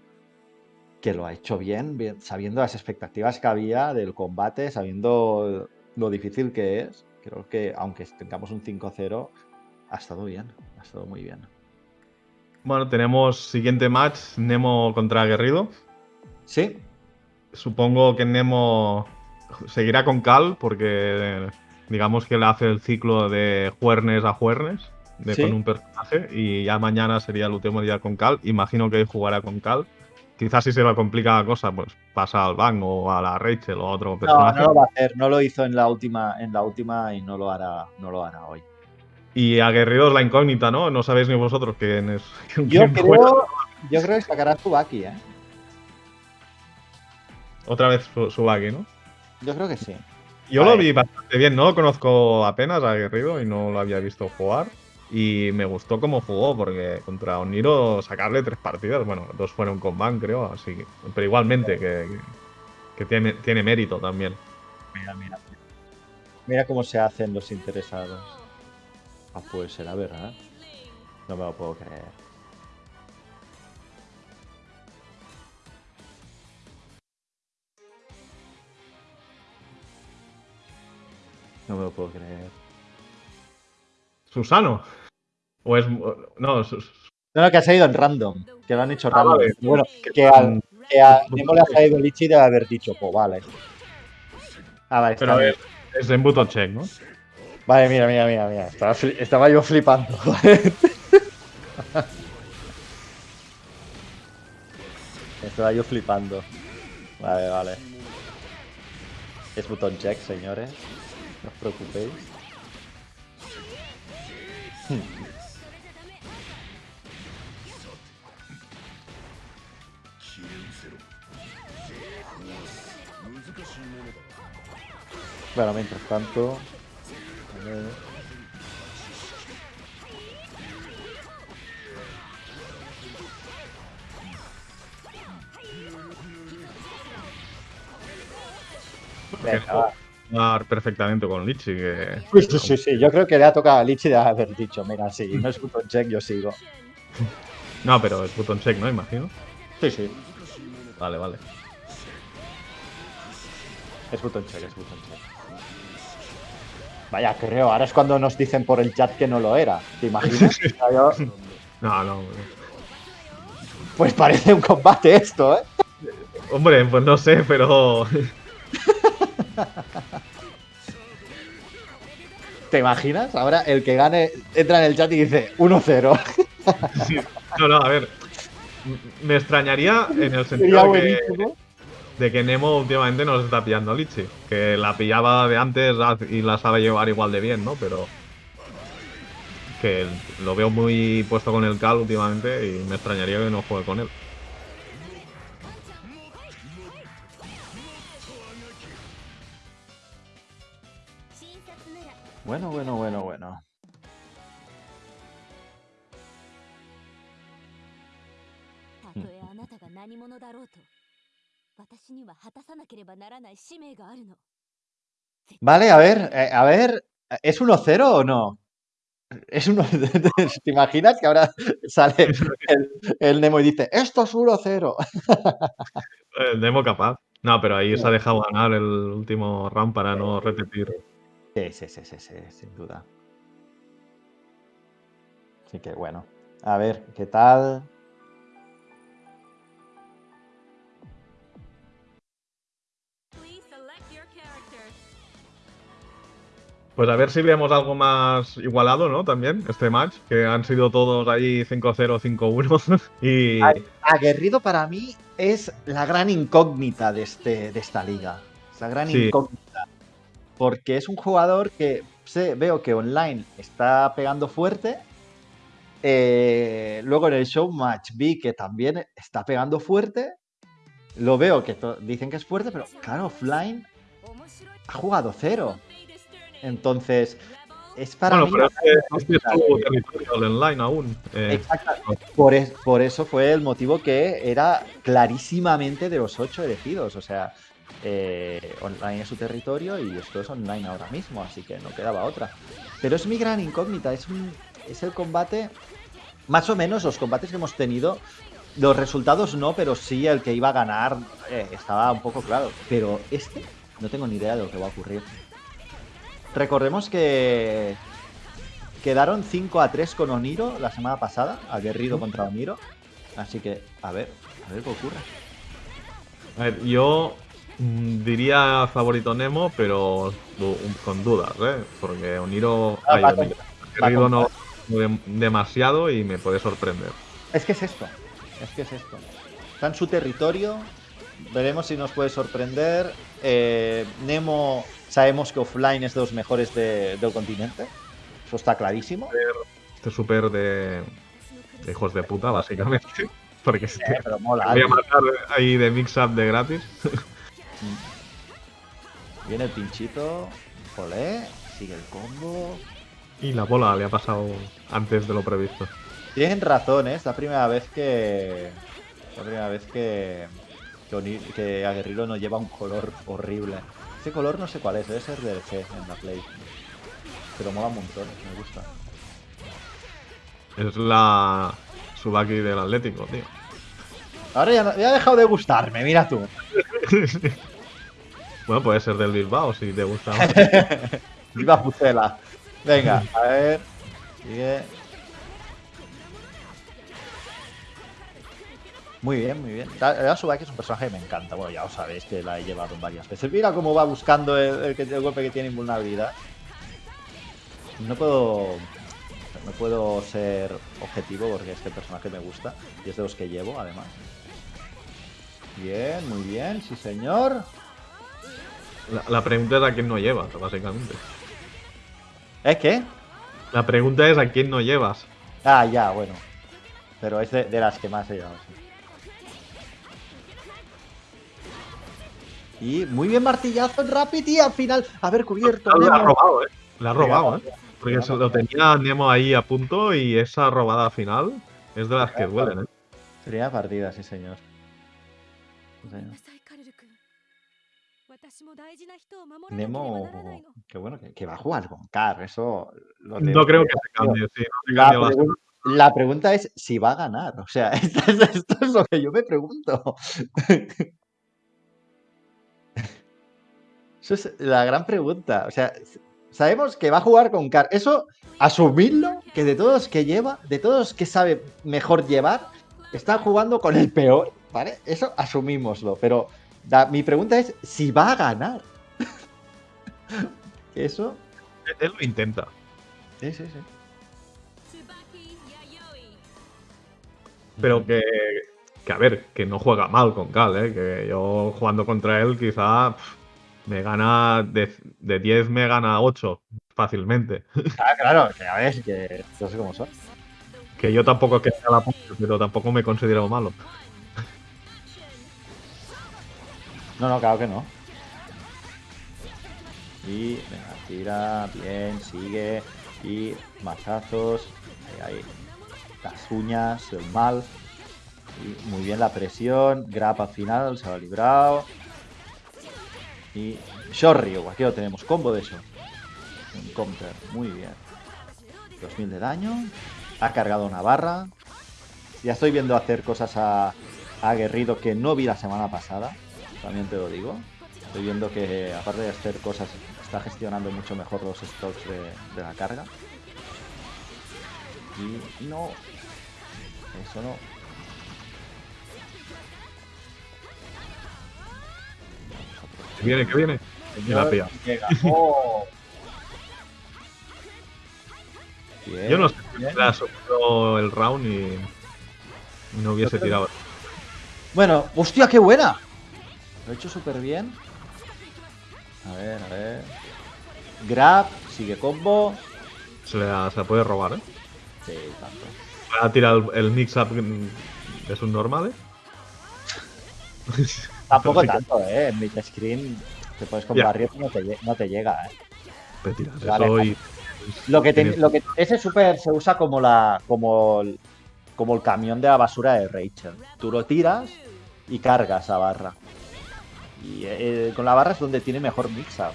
que lo ha hecho bien, bien, sabiendo las expectativas que había del combate, sabiendo lo difícil que es. Creo que aunque tengamos un 5-0, ha estado bien, ha estado muy bien. Bueno, tenemos siguiente match, Nemo contra Aguerrido. Sí. Supongo que Nemo seguirá con Cal porque digamos que le hace el ciclo de juernes a juernes de, con un personaje y ya mañana sería el último día con Cal. Imagino que jugará con Cal. Quizás si se le complica la cosa, pues pasa al Bang o a la Rachel o a otro personaje. No, no lo va a hacer, no lo hizo en la última, en la última y no lo hará, no lo hará hoy. Y aguerridos la incógnita, ¿no? No sabéis ni vosotros quién es. yo, creo, yo creo que sacará Subaki, ¿eh? Otra vez Subaki, ¿no? Yo creo que sí. Yo lo vi bastante bien, no lo conozco apenas a Guerrero y no lo había visto jugar. Y me gustó cómo jugó, porque contra Oniro sacarle tres partidas, bueno, dos fueron con Van, creo, así que. Pero igualmente, que, tiene, tiene mérito también. Mira, mira. Mira cómo se hacen los interesados. Ah, pues será verdad. No me lo puedo creer. No me lo puedo creer. ¿Susano? ¿O es.? No, No, no, que ha salido en random. Que lo han hecho Ah, random. vale. Bueno, que, al, que a Nemo le ha salido Lichi de haber dicho, pues vale. Ah, vale, está Pero bien. es, es en button check, ¿no? Vale, mira, mira, mira, mira. Estaba, fli- estaba yo flipando. estaba yo flipando. Vale, vale. Es botón check, señores. No os preocupéis. Bueno, mientras tanto. Venga, va. Perfectamente con Lichi, que Sí, sí, sí, sí, yo creo que le ha tocado a Lichi de haber dicho, mira, si no es button check, yo sigo. No, pero es button check, ¿no? Imagino. Sí, sí, Vale, vale. es button check, es button check. Vaya, creo, ahora es cuando nos dicen por el chat que no lo era. ¿Te imaginas? No, no. Pues parece un combate esto, ¿eh? Hombre, pues no sé, pero. ¿Te imaginas? Ahora el que gane entra en el chat y dice 1-0. Sí. No, no, a ver. Me extrañaría en el sentido de que, de que Nemo últimamente nos está pillando a Lichi. Que la pillaba de antes y la sabe llevar igual de bien, ¿no? Pero. Que lo veo muy puesto con el Cal últimamente y me extrañaría que no juegue con él. Bueno, bueno, bueno, bueno. Hmm. Vale, a ver, eh, a ver, ¿es 1-0 o no? Es uno, ¿Te imaginas que ahora sale el, el Nemo y dice, esto es 1-0? El Nemo capaz. No, pero ahí se ha dejado ganar el último round para no repetir. Sí, sí, sí, sí, sí, sin duda. Así que bueno. A ver, ¿qué tal? Pues a ver si vemos algo más igualado, ¿no? También, este match, que han sido todos ahí 5-0, 5-1. y. Aguerrido para mí es la gran incógnita de, este, de esta liga. Es la gran Sí. incógnita. Porque es un jugador que sé, veo que online está pegando fuerte. Eh, luego en el showmatch vi que también está pegando fuerte. Lo veo que dicen que es fuerte, pero claro, offline ha jugado cero. Entonces, es para bueno, mí. pero es que es el online aún. Eh, Exacto. Por, es- por eso fue el motivo que era clarísimamente de los ocho elegidos. O sea, eh, online es su territorio y esto es online ahora mismo, así que no quedaba otra. Pero es mi gran incógnita, es, un, es el combate, más o menos los combates que hemos tenido, los resultados no, pero sí el que iba a ganar eh, estaba un poco claro. Pero este, no tengo ni idea de lo que va a ocurrir. Recordemos que Quedaron 5 a 3 con Oniro la semana pasada, aguerrido contra Oniro. Así que, a ver, a ver qué ocurre. a ver, yo diría favorito Nemo, pero con dudas, ¿eh? Porque Oniro Ah, ay, va Oniro, con- Guerrero no dem- demasiado y me puede sorprender. Es que es esto, es que es esto. Está en su territorio, veremos si nos puede sorprender. Eh, Nemo, sabemos que offline es de los mejores de- del continente, eso está clarísimo. Este súper de, de hijos de puta, básicamente. Porque se Eh, pero mola. voy a matar ahí de mix-up de gratis. Viene el pinchito, olé, sigue el combo. Y la bola le ha pasado antes de lo previsto. Tienen razón, ¿eh? es la primera vez que. La primera vez que. Que, que Aguerrilo no lleva un color horrible. Ese color no sé cuál es, debe ser del G en la Play. Pero mola un montón, me gusta. Es la Subaki del Atlético, tío. Ahora ya, no- ya ha dejado de gustarme, mira tú. Bueno, puede ser del Bilbao si te gusta. Viva Pucela. Venga, a ver. Sigue. Muy bien, muy bien. La Subaki es un personaje que me encanta. Bueno, ya os sabéis que la he llevado varias veces. Mira cómo va buscando el, el golpe que tiene invulnerabilidad. No puedo. No puedo ser objetivo porque este personaje me gusta. Y es de los que llevo, además. Bien, muy bien, sí señor. La, la pregunta es a quién no llevas, básicamente. ¿Es qué? La pregunta es a quién no llevas. Ah, ya, bueno. Pero es de, de las que más he llevado, sí. Y muy bien martillazo en Rapid y al final haber cubierto. Lo ha robado, ¿eh? La ha robado, ¿eh? Porque se lo tenía Nemo ahí a punto y esa robada final es de las que duelen, ¿eh? Sería partida, sí señor. Sí, señor. Nemo, que bueno, que, va a jugar con Carr, eso... No creo que se cambie, la, pregunta es si va a ganar, o sea, esto es, lo que yo me pregunto. Eso es la gran pregunta, o sea, sabemos que va a jugar con Carr, eso, asumirlo, que de todos que lleva, de todos que sabe mejor llevar, está jugando con el peor, ¿vale? Eso asumímoslo, pero la- mi pregunta es si va a ganar. Eso, Él lo intenta. sí, sí, sí. Pero que, que, a ver, que no juega mal con Cal, ¿eh? Que yo jugando contra él quizá me gana, de, de 10 me gana 8 fácilmente. Ah, claro, que a ver, que no sé cómo son. Que yo tampoco que sea la puta, pero tampoco me considero malo. No, no, claro que no. Y, venga, tira, bien, sigue. Y machazos. Ahí, ahí. Las uñas, el mal. Muy bien la presión. Grab al final, se ha librado. Y Shorryu, aquí lo tenemos, combo de eso. Un counter, muy bien. 2000 de daño. Ha cargado una barra. Ya estoy viendo hacer cosas a, a Aguerrido que no vi la semana pasada. También te lo digo. Estoy viendo que aparte de hacer cosas, está gestionando mucho mejor los stocks de, de la carga. Y no. Eso no. Que viene, que viene. Y la pilla. ¡Oh! Bien, Yo no sé si hubiera el round y y no hubiese tirado. Bueno, hostia, qué buena. Lo he hecho súper bien. A ver, a ver. Grab, sigue combo. Se, le da- se la puede robar, ¿eh? Sí, tanto. Va a tirar el, el mix-up mm, de sus normales. Tampoco tanto, eh. En mid screen te puedes con Ya. barrio no te, no te llega, eh. Tirar Vale, eso y- Lo que, te- Tienes- lo que ese super se usa como la como el, como el camión de la basura de Rachel. Tú lo tiras y cargas a barra. Y eh, con la barra es donde tiene mejor mix-up.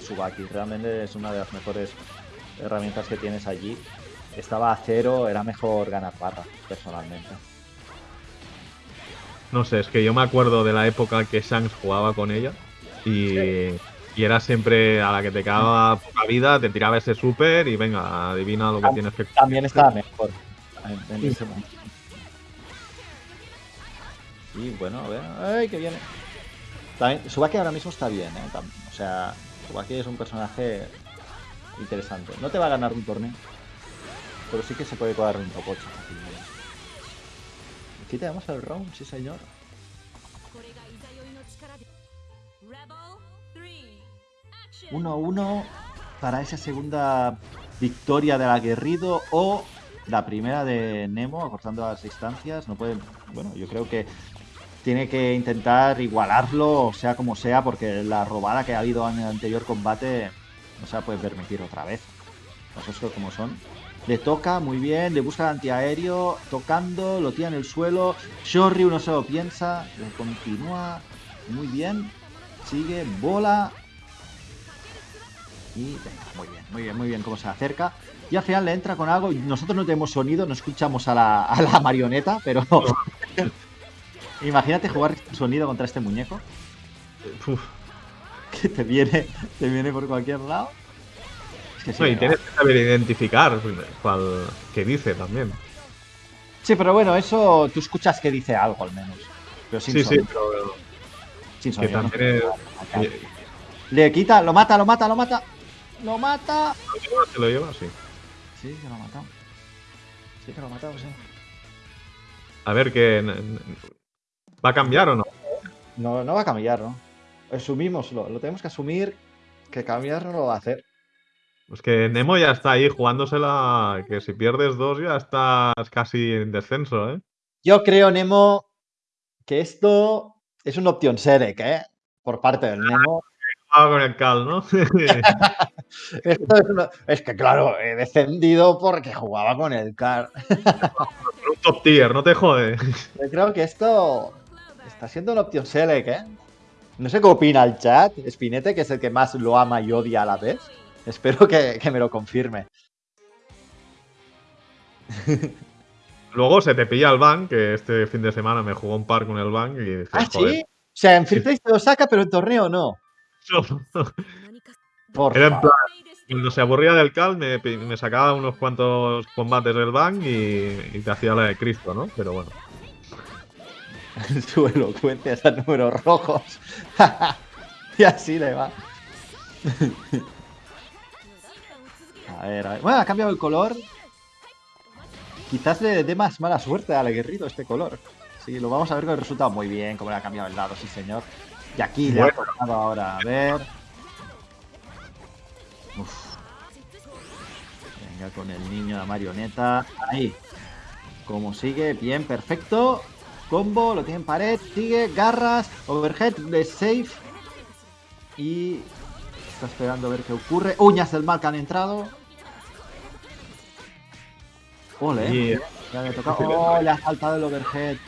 Subaki realmente es una de las mejores herramientas que tienes allí. Estaba a cero, era mejor ganar barra, personalmente. No sé, es que yo me acuerdo de la época que Shanks jugaba con ella y, y era siempre a la que te quedaba poca vida, te tiraba ese super y venga, adivina lo que Tam- tienes que También estaba mejor en, en ese momento. Y bueno, a ver, ¡ay, que viene! También, Subaki ahora mismo está bien, ¿eh? O sea, Subaki es un personaje interesante. No te va a ganar un torneo, pero sí que se puede colar un topocho. Aquí tenemos el round, sí señor. Uno, uno para esa segunda victoria del aguerrido o la primera de Nemo acortando las distancias. No pueden. Bueno, yo creo que tiene que intentar igualarlo, sea como sea, porque la robada que ha habido en el anterior combate no se la puede permitir otra vez. Las cosas como son. Le toca muy bien, le busca el antiaéreo, tocando, lo tira en el suelo. Shorryu no se lo piensa, le continúa muy bien. Sigue, bola, y venga, muy bien, muy bien, muy bien cómo se acerca. Y al final le entra con algo. Nosotros no tenemos sonido, no escuchamos a la, a la marioneta, pero. Imagínate jugar sonido contra este muñeco Uf. que te viene, te viene por cualquier lado. Es que sí, No, y tienes que saber identificar cuál, qué dice también. Sí, pero bueno, eso tú escuchas que dice algo al menos. Pero sin Sí, sí, sonido. pero sin que sonido, no también es-. Le quita, lo mata, lo mata, lo mata. Lo mata. se lo lleva, sí. Sí, que lo ha matado. Sí, que lo ha matado, sí. A ver que va a cambiar o no. No, no va a cambiar, ¿no? Asumímoslo, lo tenemos que asumir que cambiar no lo va a hacer. Pues que Nemo ya está ahí jugándosela, que si pierdes dos ya estás casi en descenso, ¿eh? Yo creo, Nemo, que esto es una opción Serek, ¿eh? Por parte del Nemo. Ah, con el Cal, ¿no? Esto es, una- es que, claro, he descendido porque jugaba con el CAR. un top tier, no te jode. Yo creo que esto está siendo una opción Select, ¿eh? No sé qué opina el chat. Spinete, que es el que más lo ama y odia a la vez. Espero que, que me lo confirme. Luego se te pilla el ban, que este fin de semana me jugó un par con el ban y dices, ¿Ah, joder, sí? O sea, en Free Play se lo saca, pero en torneo no. Por Era en favor. Cuando se aburría del Cal, me, sacaba unos cuantos combates del ban y, y te hacía la de Cristo, ¿no? Pero bueno. Su elocuencia a números rojos. y así le va. a ver, a ver. Bueno, ha cambiado el color. Quizás le dé más mala suerte al aguerrido este color. Sí, lo vamos a ver con el resultado. Muy bien, como le ha cambiado el lado, sí señor. Y aquí le ha Bueno. tocado ahora, a ver. Uf. Venga con el niño, la marioneta. Ahí. Como sigue, bien, perfecto. Combo, lo tiene en pared, sigue, garras, overhead, de safe. Y está esperando a ver qué ocurre. Uñas del mal que han entrado. Ole, ya le tocado. Oh, le ha saltado el overhead.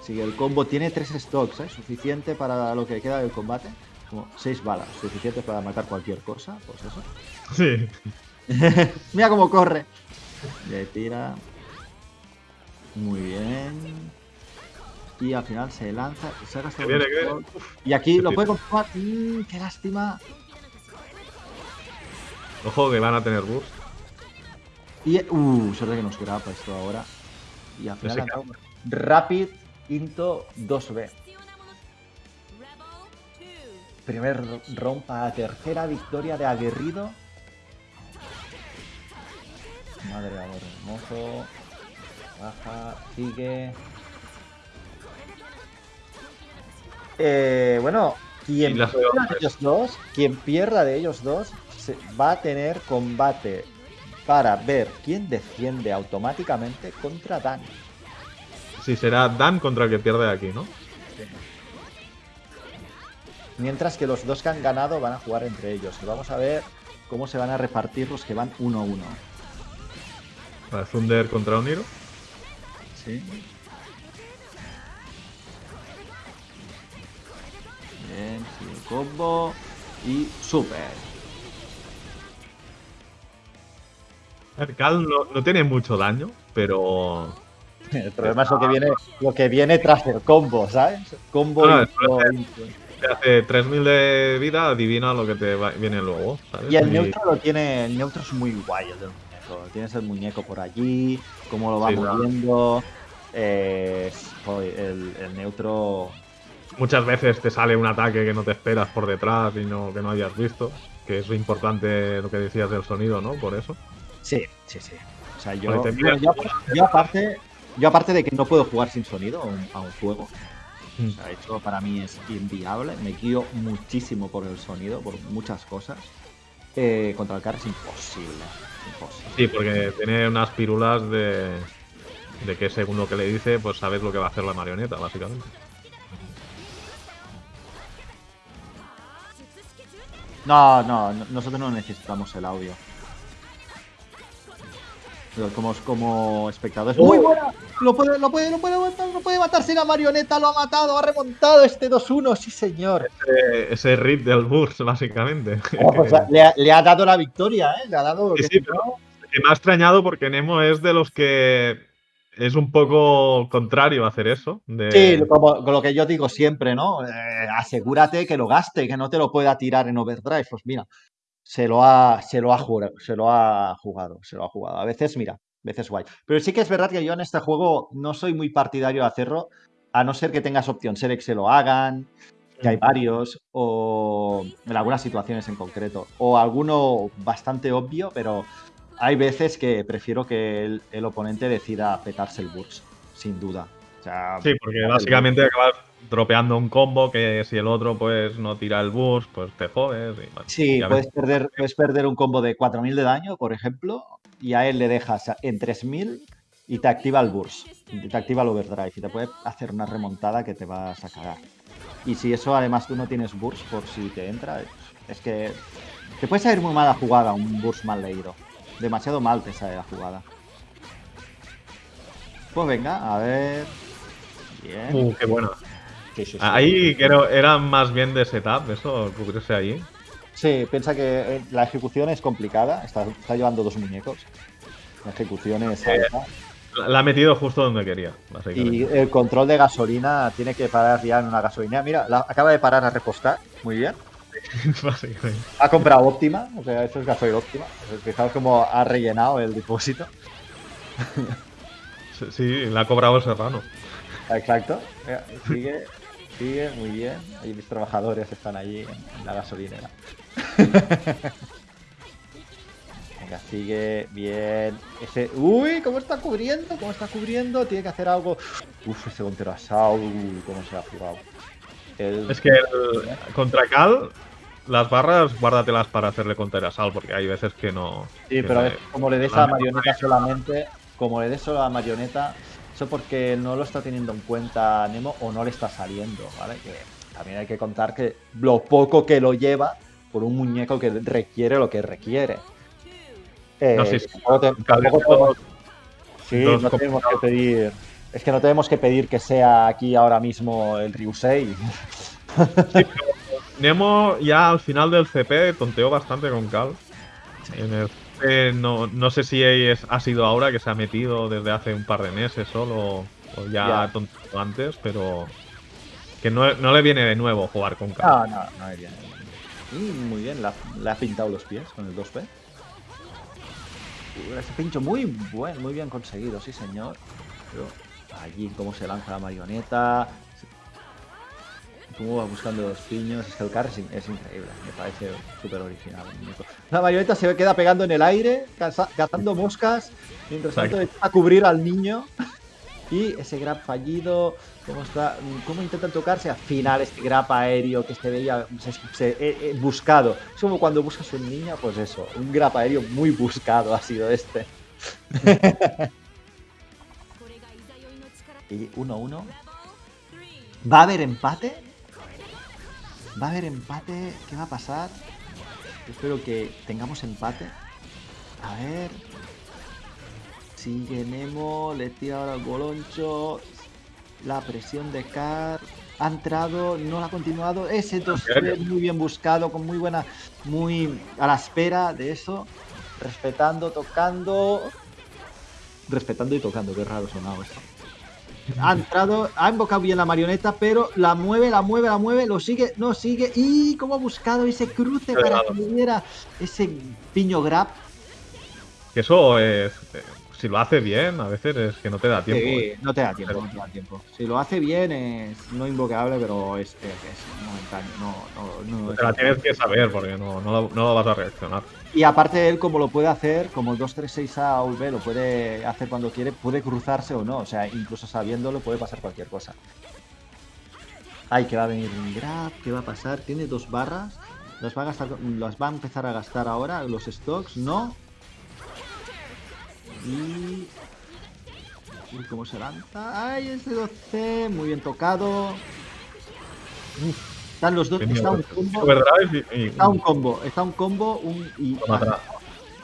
Sigue el combo, tiene tres stocks, ¿eh? suficiente para lo que queda del combate. Como seis balas, suficientes para matar cualquier cosa, pues eso. sí. Mira cómo corre. Le tira. Muy bien. Y al final se lanza. Se viene, un. Y aquí lo puede confirmar. Mm, qué lástima. Ojo que van a tener burst. Y. Uh, suerte que nos grapa esto ahora. Y al final Rapid into 2B. Primer para tercera victoria de aguerrido. Madre de amor hermoso. Baja, sigue. Eh, bueno, quien pierda de ellos dos, quien pierda de ellos dos, se- va a tener combate para ver quién defiende automáticamente contra Dan. Sí, será Dan contra el que pierde aquí, ¿no? Mientras que los dos que han ganado van a jugar entre ellos. Y vamos a ver cómo se van a repartir los que van 1-1. Vale, Thunder contra Oniro. Sí. Bien, sigue el combo. Y super. Cal no, no tiene mucho daño, pero. El problema es lo que viene, lo que viene tras el combo, ¿sabes? Combo No, intro. te hace 3000 de vida, adivina lo que te va- viene luego, ¿sabes? Y el neutro lo tiene. El neutro es muy guay el del muñeco. Tienes el muñeco por allí, cómo lo va Sí, moviendo. eh, el neutro. Muchas veces te sale un ataque que no te esperas por detrás y no, que no hayas visto. Que es importante lo que decías del sonido, ¿no? Por eso. Sí, sí, sí. O sea, yo, yo, miras- yo- yo aparte, yo aparte de que no puedo jugar sin sonido a un, a un juego, Mm. o sea, eso para mí es inviable. Me guío muchísimo por el sonido, por muchas cosas. Eh, contra el car es imposible. Imposible. Sí, porque tiene unas pirulas de, de que según lo que le dice, pues sabes lo que va a hacer la marioneta, básicamente. No, no, no, nosotros no necesitamos el audio. Pero como, como espectadores. ¡Muy buena! Lo puede, lo puede, lo puede matar, lo puede matar si la marioneta lo ha matado, ha remontado este 2-1, sí señor. Ese, ese rip del burst, básicamente. O sea, le, ha, le ha dado la victoria, ¿eh? Le ha dado. Sí, que sí, que me ha extrañado porque Nemo es de los que es un poco contrario a hacer eso. De... Sí, como, con lo que yo digo siempre, ¿no? Eh, asegúrate que lo gaste, que no te lo pueda tirar en overdrive. Pues mira, se lo ha, se lo ha jugado, se lo ha jugado, se lo ha jugado. A veces, mira, veces guay. Pero sí que es verdad que yo en este juego no soy muy partidario de hacerlo, a no ser que tengas opción ser que se lo hagan, que hay Mm. varios, o en algunas situaciones en concreto, o alguno bastante obvio, pero hay veces que prefiero que el, el oponente decida petarse el burst, sin duda. O sea, Sí, porque básicamente acabas dropeando un combo que si el otro pues no tira el burst, pues te jodes. y, bueno, Sí, puedes perder, puedes perder un combo de 4000 de daño, por ejemplo, y a él le dejas en 3000 y te activa el burst, y te activa el overdrive y te puede hacer una remontada que te vas a cagar. Y si eso además tú no tienes burst por si te entra, es que te puede salir muy mala jugada un burst mal leído. Demasiado mal te sale la jugada. Pues venga, a ver. Bien. Uh, qué bueno. Sí, sí, sí. Ahí creo era más bien de setup, eso, cubrirse ahí. Sí, piensa que eh, la ejecución es complicada. Está, está llevando dos muñecos. La ejecución es alta. La, ha metido justo donde quería, Y el control de gasolina tiene que parar ya en una gasolina. Mira, la- acaba de parar a repostar. Muy bien. Ha comprado óptima. O sea, eso es gasoil óptima. Fijaos cómo ha rellenado el depósito. Sí, la ha cobrado el serrano. Exacto. Sigue, sigue muy bien. Ahí mis trabajadores están allí en, en la gasolinera. Venga, sigue bien. Ese. Uy, ¿cómo está cubriendo? ¿Cómo está cubriendo? Tiene que hacer algo. Uf, ese Gontero asado. Uy, cómo se ha jugado. El- Es que el- contra Cal, las barras guárdatelas para hacerle counter a Sal, porque hay veces que no. Sí, que pero como le des a la marioneta solamente, como le des solo a la marioneta, eso porque no lo está teniendo en cuenta Nemo o no le está saliendo, ¿vale? Que también hay que contar que lo poco que lo lleva por un muñeco que requiere lo que requiere. Eh, No, sí, sí. tampoco te- Cal tampoco es podemos- sí, dos no tenemos que pedir. Es que no tenemos que pedir que sea aquí ahora mismo el Ryusei. Nemo ya al final del CP tonteó bastante con Cal. En el CP no, no sé si es, ha sido ahora que se ha metido desde hace un par de meses solo o ya, tonteó antes, pero que no, no le viene de nuevo jugar con Cal. No, no, no iría. Y muy bien, le ha, le pintado los pies con el 2P. Uh, Ese pincho muy buen, muy bien conseguido, sí señor. Pero allí cómo se lanza la marioneta. Cómo va buscando los piños. Es que el car es, in- es increíble. Me parece súper original. La marioneta se queda pegando en el aire, caza- cazando moscas. Mientras tanto a cubrir al niño. Y ese grab fallido, cómo está, cómo intentan tocarse al final este grab aéreo que se veía se- se- eh, eh, buscado. Es como cuando buscas un niño, pues eso, un grab aéreo muy buscado ha sido este. Y 1-1. ¿Va a haber empate? ¿Va a haber empate? ¿Qué va a pasar? Espero que tengamos empate. A ver. Sigue Nemo, le tira ahora el boloncho. La presión de Car. Ha entrado, no la ha continuado. Ese 2 muy bien buscado, con muy buena. Muy a la espera de eso. Respetando, tocando. Respetando y tocando, qué raro sonado esto. Ha entrado, ha invocado bien la marioneta, pero la mueve, la mueve, la mueve, lo sigue, no sigue. Y cómo ha buscado ese cruce para que le diera ese piño grab. Eso es. Si lo hace bien, a veces es que no te da tiempo. Sí, eh. no te da tiempo, no te da tiempo. Si lo hace bien es no invocable, pero es, es, es momentáneo. No, no, no Te la tienes que saber porque no, no, lo- no lo vas a reaccionar. Y aparte él como lo puede hacer, como el 236A o V lo puede hacer cuando quiere, puede cruzarse o no. O sea, incluso sabiéndolo puede pasar cualquier cosa. Ay, que va a venir un grab, ¿qué va a pasar? Tiene dos barras. Las va a gastar, las va a empezar a gastar ahora, los stocks, no. Y. Cómo se lanza. Ay, ese 12, muy bien tocado. Uf, están los dos, está un combo. Está un combo, está un combo, un y. Lo matará.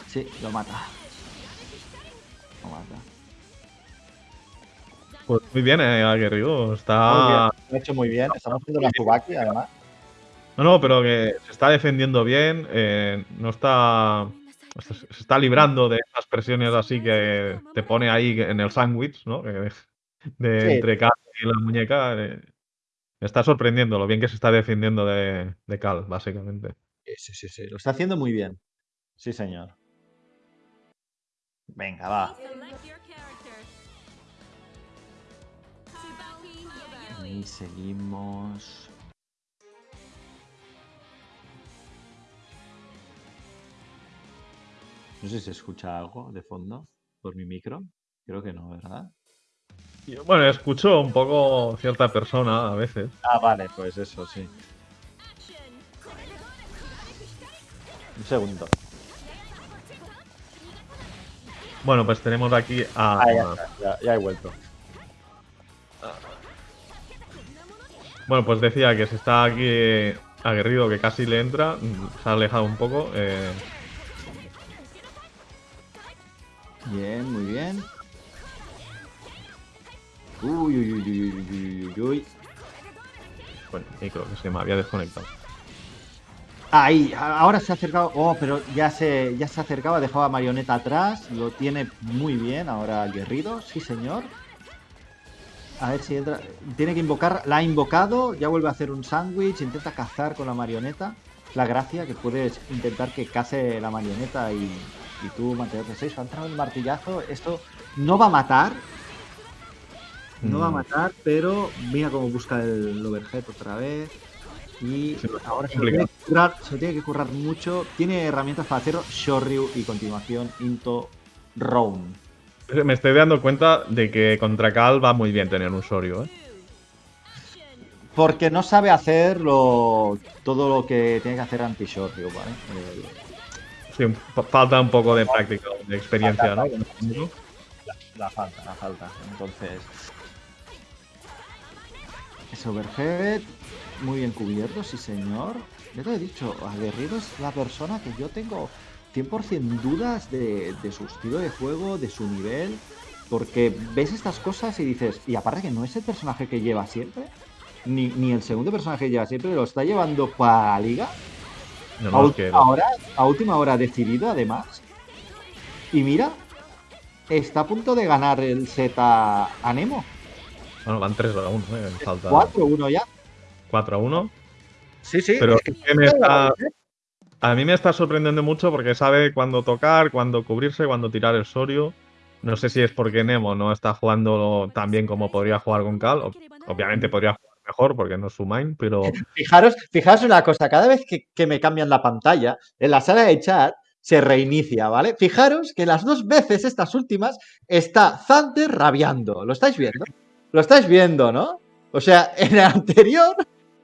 Sí, lo mata. Lo mata. Pues muy bien, eh, Aguerrido. Está. Lo ha hecho muy bien. Estamos haciendo una Tsubaki, además. No, no, pero que se está defendiendo bien. eh, no está. Se está librando de esas presiones así que te pone ahí en el sándwich, ¿no? De Sí. entre Cal y la muñeca. eh, me está sorprendiendo lo bien que se está defendiendo de, de Cal, básicamente. Sí, sí, sí, sí. Lo está haciendo muy bien. Sí, señor. Venga, va. Y seguimos. No sé si se escucha algo de fondo por mi micro. Creo que no, ¿verdad? Bueno, escucho un poco cierta persona a veces. Ah, vale, pues eso, sí. Un segundo. Bueno, pues tenemos aquí a. Ah, ya, está, ya, ya he vuelto. Bueno, pues decía que se está aquí aguerrido, que casi le entra. Se ha alejado un poco. eh, Bien, muy bien. Uy, uy, uy, uy, uy, uy, uy, uy. bueno, micro, que se me había desconectado. Ahí, ahora se ha acercado. Oh, pero ya se, ya se ha dejado a Marioneta atrás. Lo tiene muy bien ahora Aguerrido, sí señor. A ver si entra. Tiene que invocar. La ha invocado, ya vuelve a hacer un sándwich, intenta cazar con la marioneta. La gracia que puedes intentar que case la marioneta y, y tú mantenerte 6. Ha entrado el martillazo. Esto no va a matar. No va a Mm. matar, pero mira cómo busca el overhead otra vez. Y ahora se tiene currar, se tiene que currar mucho. Tiene herramientas para hacerlo. Shoryu y continuación Into Round. Me estoy dando cuenta de que contra Cal va muy bien tener un Soryu, ¿eh? Porque no sabe hacer lo- todo lo que tiene que hacer anti-Shoryu, ¿vale? Eh, Sí, falta un poco de práctica, de experiencia, ¿no? la falta, la falta. Entonces. Ese overhead. Muy bien cubierto, sí señor. Ya te he dicho, Aguerrido es la persona que yo tengo 100% dudas de, de su estilo de juego, de su nivel. Porque ves estas cosas y dices, y aparte que no es el personaje que lleva siempre, ni, ni el segundo personaje que lleva siempre, lo está llevando para la liga. No, a, última hora, a última hora decidido, además. Y mira, está a punto de ganar el Z a Nemo. bueno, van 3 a 1, ¿eh? Falta 4-1 ya. 4 a 1. Sí, sí. Pero es que- me está, a mí me está sorprendiendo mucho porque sabe cuándo tocar, cuándo cubrirse, cuándo tirar el Soryu. No sé si es porque Nemo no está jugando tan bien como podría jugar con Cal. Obviamente podría jugar mejor porque no es su main, pero Fijaros, fijaros una cosa, cada vez que, que me cambian la pantalla, en la sala de chat se reinicia, ¿vale? Fijaros que las dos veces, estas últimas, está Thunder rabiando. ¿Lo estáis viendo? Lo estáis viendo, ¿no? O sea, en el anterior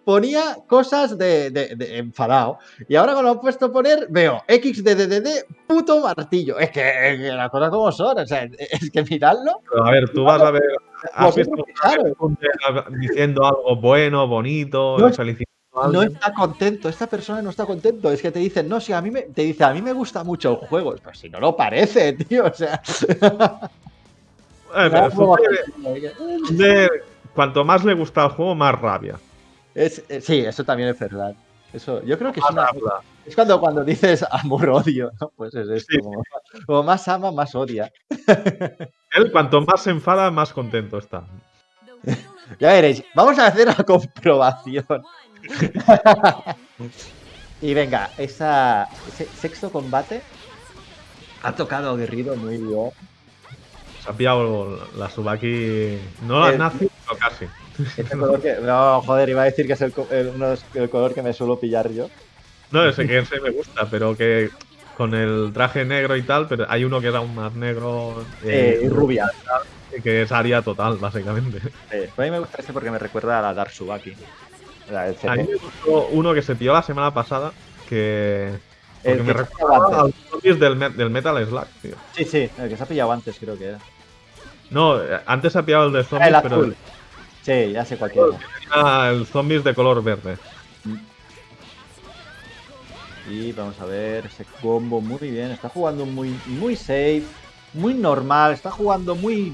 ponía cosas de, de- de enfadado. Y ahora cuando lo he puesto a poner, veo XDDD, puto martillo. Es que, es que las cosas como son. O sea, es que miradlo. Pero, a ver, tú vas a ver. ¿Has visto diciendo algo bueno, bonito, No, felicitando No está contento, esta persona no está contento. Es que te dicen, no, si a mí me, te dice, a mí me gusta mucho el juego. Pues si no lo parece, tío. O sea, Eh, pero cuanto más le gusta el juego, más rabia. Eh, sí, eso también es verdad. Eso, yo creo que es, una- es cuando, cuando dices amor-odio, ¿no? Pues es esto. Sí. Como, como más ama, más odia. Él, cuanto más se enfada, más contento está. Ya veréis, vamos a hacer la comprobación. Y venga, esa, ese sexto combate ha tocado aguerrido muy bien. Se ha pillado la Subaki. No la Eh, nazi, pero casi. Este color que. No, joder, iba a decir que es el, color que me suelo pillar yo. No, ese que ese me gusta, pero que con el traje negro y tal, pero hay uno que es aún más negro. Eh, y rubia. Que es Aria total, básicamente. Eh, a mí me gusta este porque me recuerda a la Dark Subaki. La A mí me gustó uno que se pilló la semana pasada, que. El Porque me que ha recuerda a los zombies del, Me- del Metal Slug, tío. Sí, sí, el que se ha pillado antes, creo que era. No, antes se ha pillado el de Ah, zombies, el pero azul. Sí, ya sé cualquiera. era el zombies de color verde. Y vamos a ver ese combo muy bien. Está jugando muy, muy safe, muy normal. Está jugando muy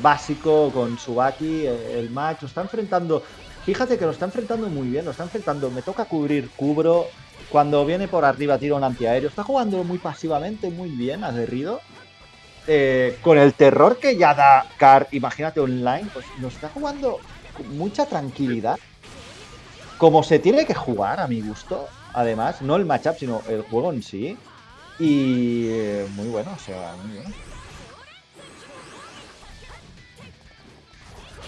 básico con Subaki. El match lo está enfrentando. Fíjate que lo está enfrentando muy bien. Lo está enfrentando. Me toca cubrir, cubro. Cuando viene por arriba tira un antiaéreo. Está jugando muy pasivamente, muy bien, aguerrido. Eh, con el terror que ya da Car, imagínate online, pues nos está jugando con mucha tranquilidad. Como se tiene que jugar, a mi gusto, además, no el matchup, sino el juego en sí. Y eh, muy bueno, o sea, muy bien.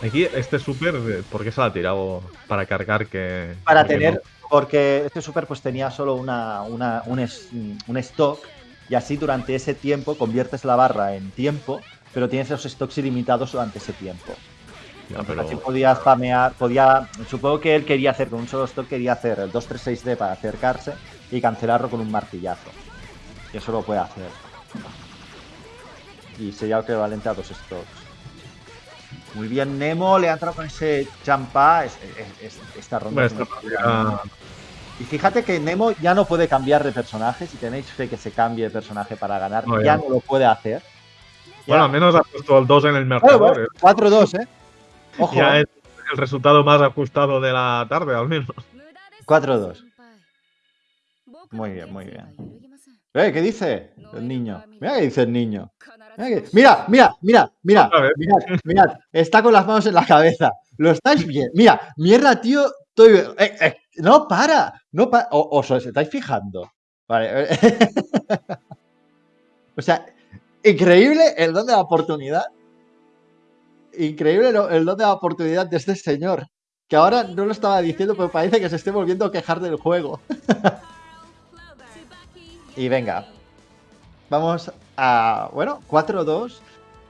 Aquí este super, eh, ¿por qué se la ha tirado para cargar que... Para tener porque este super pues tenía solo una, una- un, es- un stock y así durante ese tiempo conviertes la barra en tiempo, pero tienes los stocks ilimitados durante ese tiempo. Ya, Entonces, pero- así podía spamear, podía, supongo que él quería hacer con un solo stock, quería hacer el 236D para acercarse y cancelarlo con un martillazo. Y eso lo puede hacer. Y sería equivalente a dos stocks. Muy bien, Nemo le ha entrado con ese champa. es- es- es- esta ronda. Bueno, una. Y fíjate que Nemo ya no puede cambiar de personaje. Si tenéis fe que se cambie de personaje para ganar, No, ya ya no lo puede hacer. Bueno, Ya- al menos ha puesto el 2 en el Bueno, marcador. bueno, eh. 4-2, ¿eh? Ojo, Ya ¿eh? es el resultado más ajustado de la tarde, al menos. 4-2. Muy bien, muy bien. Eh, ¿Qué dice el niño? Mira qué dice el niño. Mira, mira, mira, mira, mirad, mirad, está con las manos en la cabeza. ¿Lo estáis bien? Mira, mierda, tío, estoy... eh, eh, no para, no para. ¿Os os estáis fijando? Vale. o sea, increíble el don de la oportunidad. Increíble el don de la oportunidad de este señor. Que ahora no lo estaba diciendo, pero parece que se esté volviendo a quejar del juego. Y venga. Vamos a. Bueno, 4-2.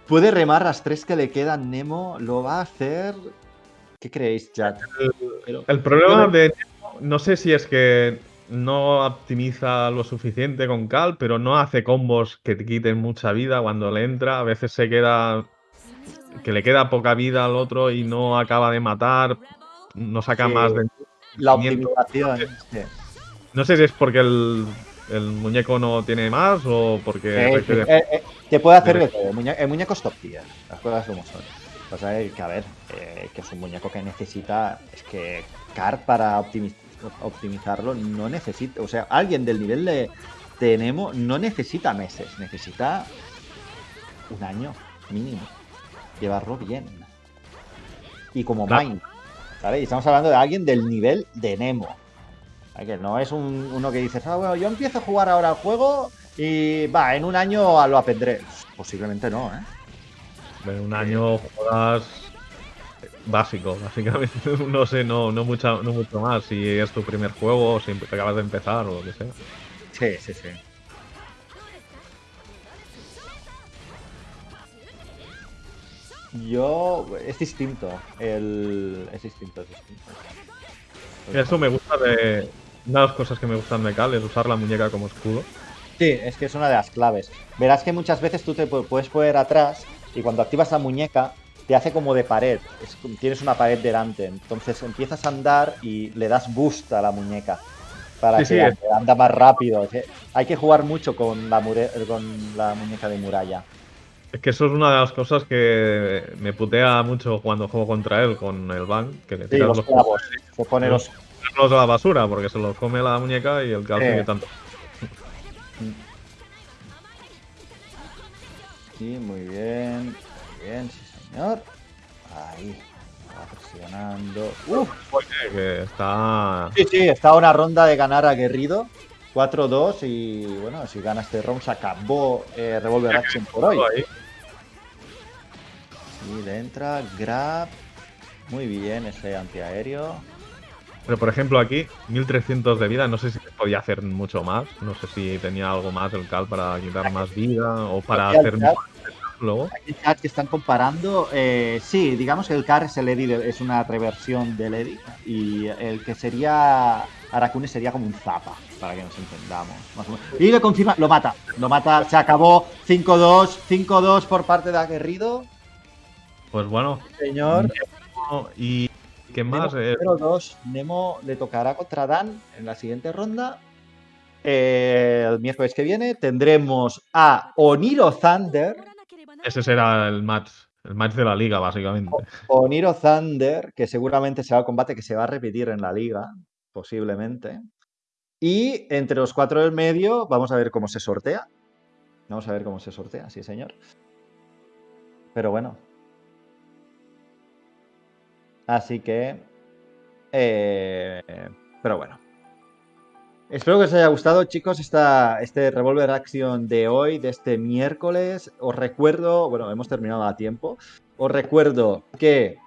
Puede remar las tres que le quedan. Nemo lo va a hacer. ¿Qué creéis, chat? El problema de Nemo, no sé si es que no optimiza lo suficiente con Cal, pero no hace combos que te quiten mucha vida cuando le entra. A veces se queda. que le queda poca vida al otro y no acaba de matar. No saca Sí. más de. La optimización. No sé si es porque el, el muñeco no tiene más o porque. Eh, requiere- eh, eh, te puede hacer de todo. El, muñe- el muñeco es top tier. Las cosas como son. Pasa es que, a ver, eh, que es un muñeco que necesita. Es que Car para optimi- optimizarlo no necesita. O sea, alguien del nivel de, Nemo no necesita meses. Necesita un año mínimo. Llevarlo bien. Y como Claro. Mind. ¿Vale? Y estamos hablando de alguien del nivel de Nemo. Que no es un- uno que dices, ah, bueno, yo empiezo a jugar ahora al juego y va, en un año lo aprenderé. Posiblemente no, ¿eh? En un año juegas básico, básicamente. No sé, no, no, mucha, no mucho más. Si es tu primer juego o si acabas de empezar o lo que sea. Sí, sí, sí. Yo. Es distinto. El... Es distinto, es distinto. Eso me gusta de. Una de las cosas que me gustan de Cal es usar la muñeca como escudo. Sí, es que es una de las claves. Verás que muchas veces tú te pu- puedes poner atrás y cuando activas la muñeca te hace como de pared. Es tienes una pared delante. Entonces empiezas a andar y le das boost a la muñeca para Sí, que sí, anda más rápido. Hay que jugar mucho con la, con la muñeca de muralla. Es que eso es una de las cosas que me putea mucho cuando juego contra él con el Ban, que le Sí, los los clavos. Se pone los. Los a la basura porque se los come la muñeca y el Cal Sí. sigue tanto. Sí, muy bien. Muy bien, sí, señor. Ahí. Va presionando. Uf. Oye, que está. Sí, sí, está una ronda de ganar aguerrido. 4-2 y bueno, si gana este round se acabó eh, Revolver Action por hoy. ahí. Sí, le entra, grab. Muy bien ese antiaéreo. Pero por ejemplo aquí, 1300 de vida, no sé si podía hacer mucho más. No sé si tenía algo más el Cal para quitar más vida o para hacer Cal- luego. Aquí chat que están comparando. eh, sí, digamos que el Car es el Eddie, de- es una reversión del Eddie. Y el que sería Arakune sería como un Zappa, para que nos entendamos. más o menos. Y lo confirma, lo mata. Lo mata, se acabó 5-2. 5-2 por parte de Aguerrido. Pues bueno, Señor. y ¿qué más? Nemo Eh, 0-2. Nemo le tocará contra Dan en la siguiente ronda. Eh, el miércoles que viene tendremos a Oniro Thunder. ese será el match, el match de la liga, básicamente. Oniro Thunder, que seguramente será el combate que se va a repetir en la liga, posiblemente. Y entre los cuatro del medio, vamos a ver cómo se sortea. Vamos a ver cómo se sortea, sí, señor. Pero bueno. Así que. eh, pero bueno. Espero que os haya gustado, chicos, esta, este Revolver Action de hoy, de este miércoles. Os recuerdo, bueno, hemos terminado a tiempo. Os recuerdo que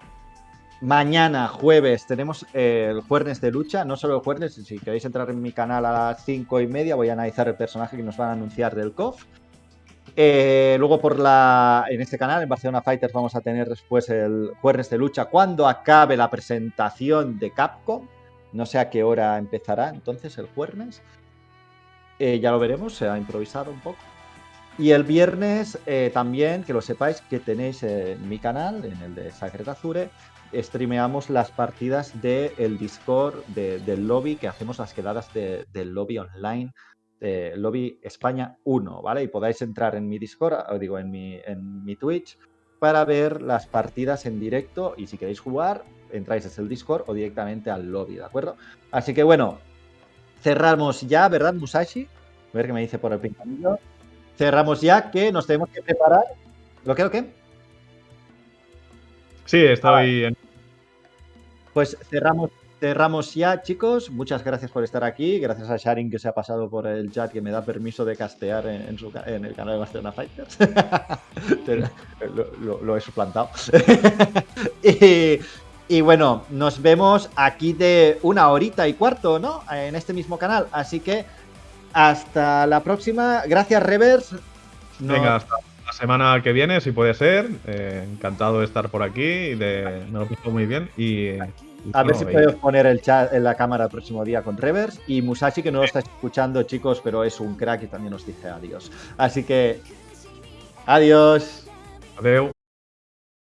Mañana, jueves, tenemos eh, el jueves de lucha. No solo el jueves, si queréis entrar en mi canal a las 5 y media, voy a analizar el personaje que nos van a anunciar del KOF. Eh, luego por la en este canal, en Barcelona Fighters, vamos a tener después el jueves de lucha cuando acabe la presentación de Capcom. No sé a qué hora empezará entonces el jueves. Eh, ya lo veremos, se ha improvisado un poco. Y el viernes eh, también, que lo sepáis, que tenéis en mi canal, en el de Sacred Azure, streameamos las partidas del Discord del lobby, que hacemos las quedadas del lobby online, del lobby España 1, ¿vale? Y podáis entrar en mi Discord, o digo, en mi, en mi Twitch, para ver las partidas en directo y si queréis jugar, entráis desde el Discord o directamente al lobby, ¿de acuerdo? Así que bueno, cerramos ya, ¿verdad, Musashi? A ver qué me dice por el pintamillo cerramos ya que nos tenemos que preparar. ¿Lo que o qué? Sí, estoy en... Pues cerramos, cerramos ya, chicos. Muchas gracias por estar aquí. Gracias a Sharing que se ha pasado por el chat que me da permiso de castear en, el canal de Barcelona Fighters. lo, he suplantado. y, bueno, nos vemos aquí de una horita y cuarto, ¿no? En este mismo canal. Así que hasta la próxima. Gracias, Revers. Venga, hasta la semana que viene, si puede ser. Eh, encantado de estar por aquí. Me lo pido muy bien. Y, a ver si puedo poner el chat en la cámara el próximo día con Revers. Y Musashi, que no lo está escuchando, chicos, pero es un crack y también nos dice adiós. Así que. Adiós. Adiós.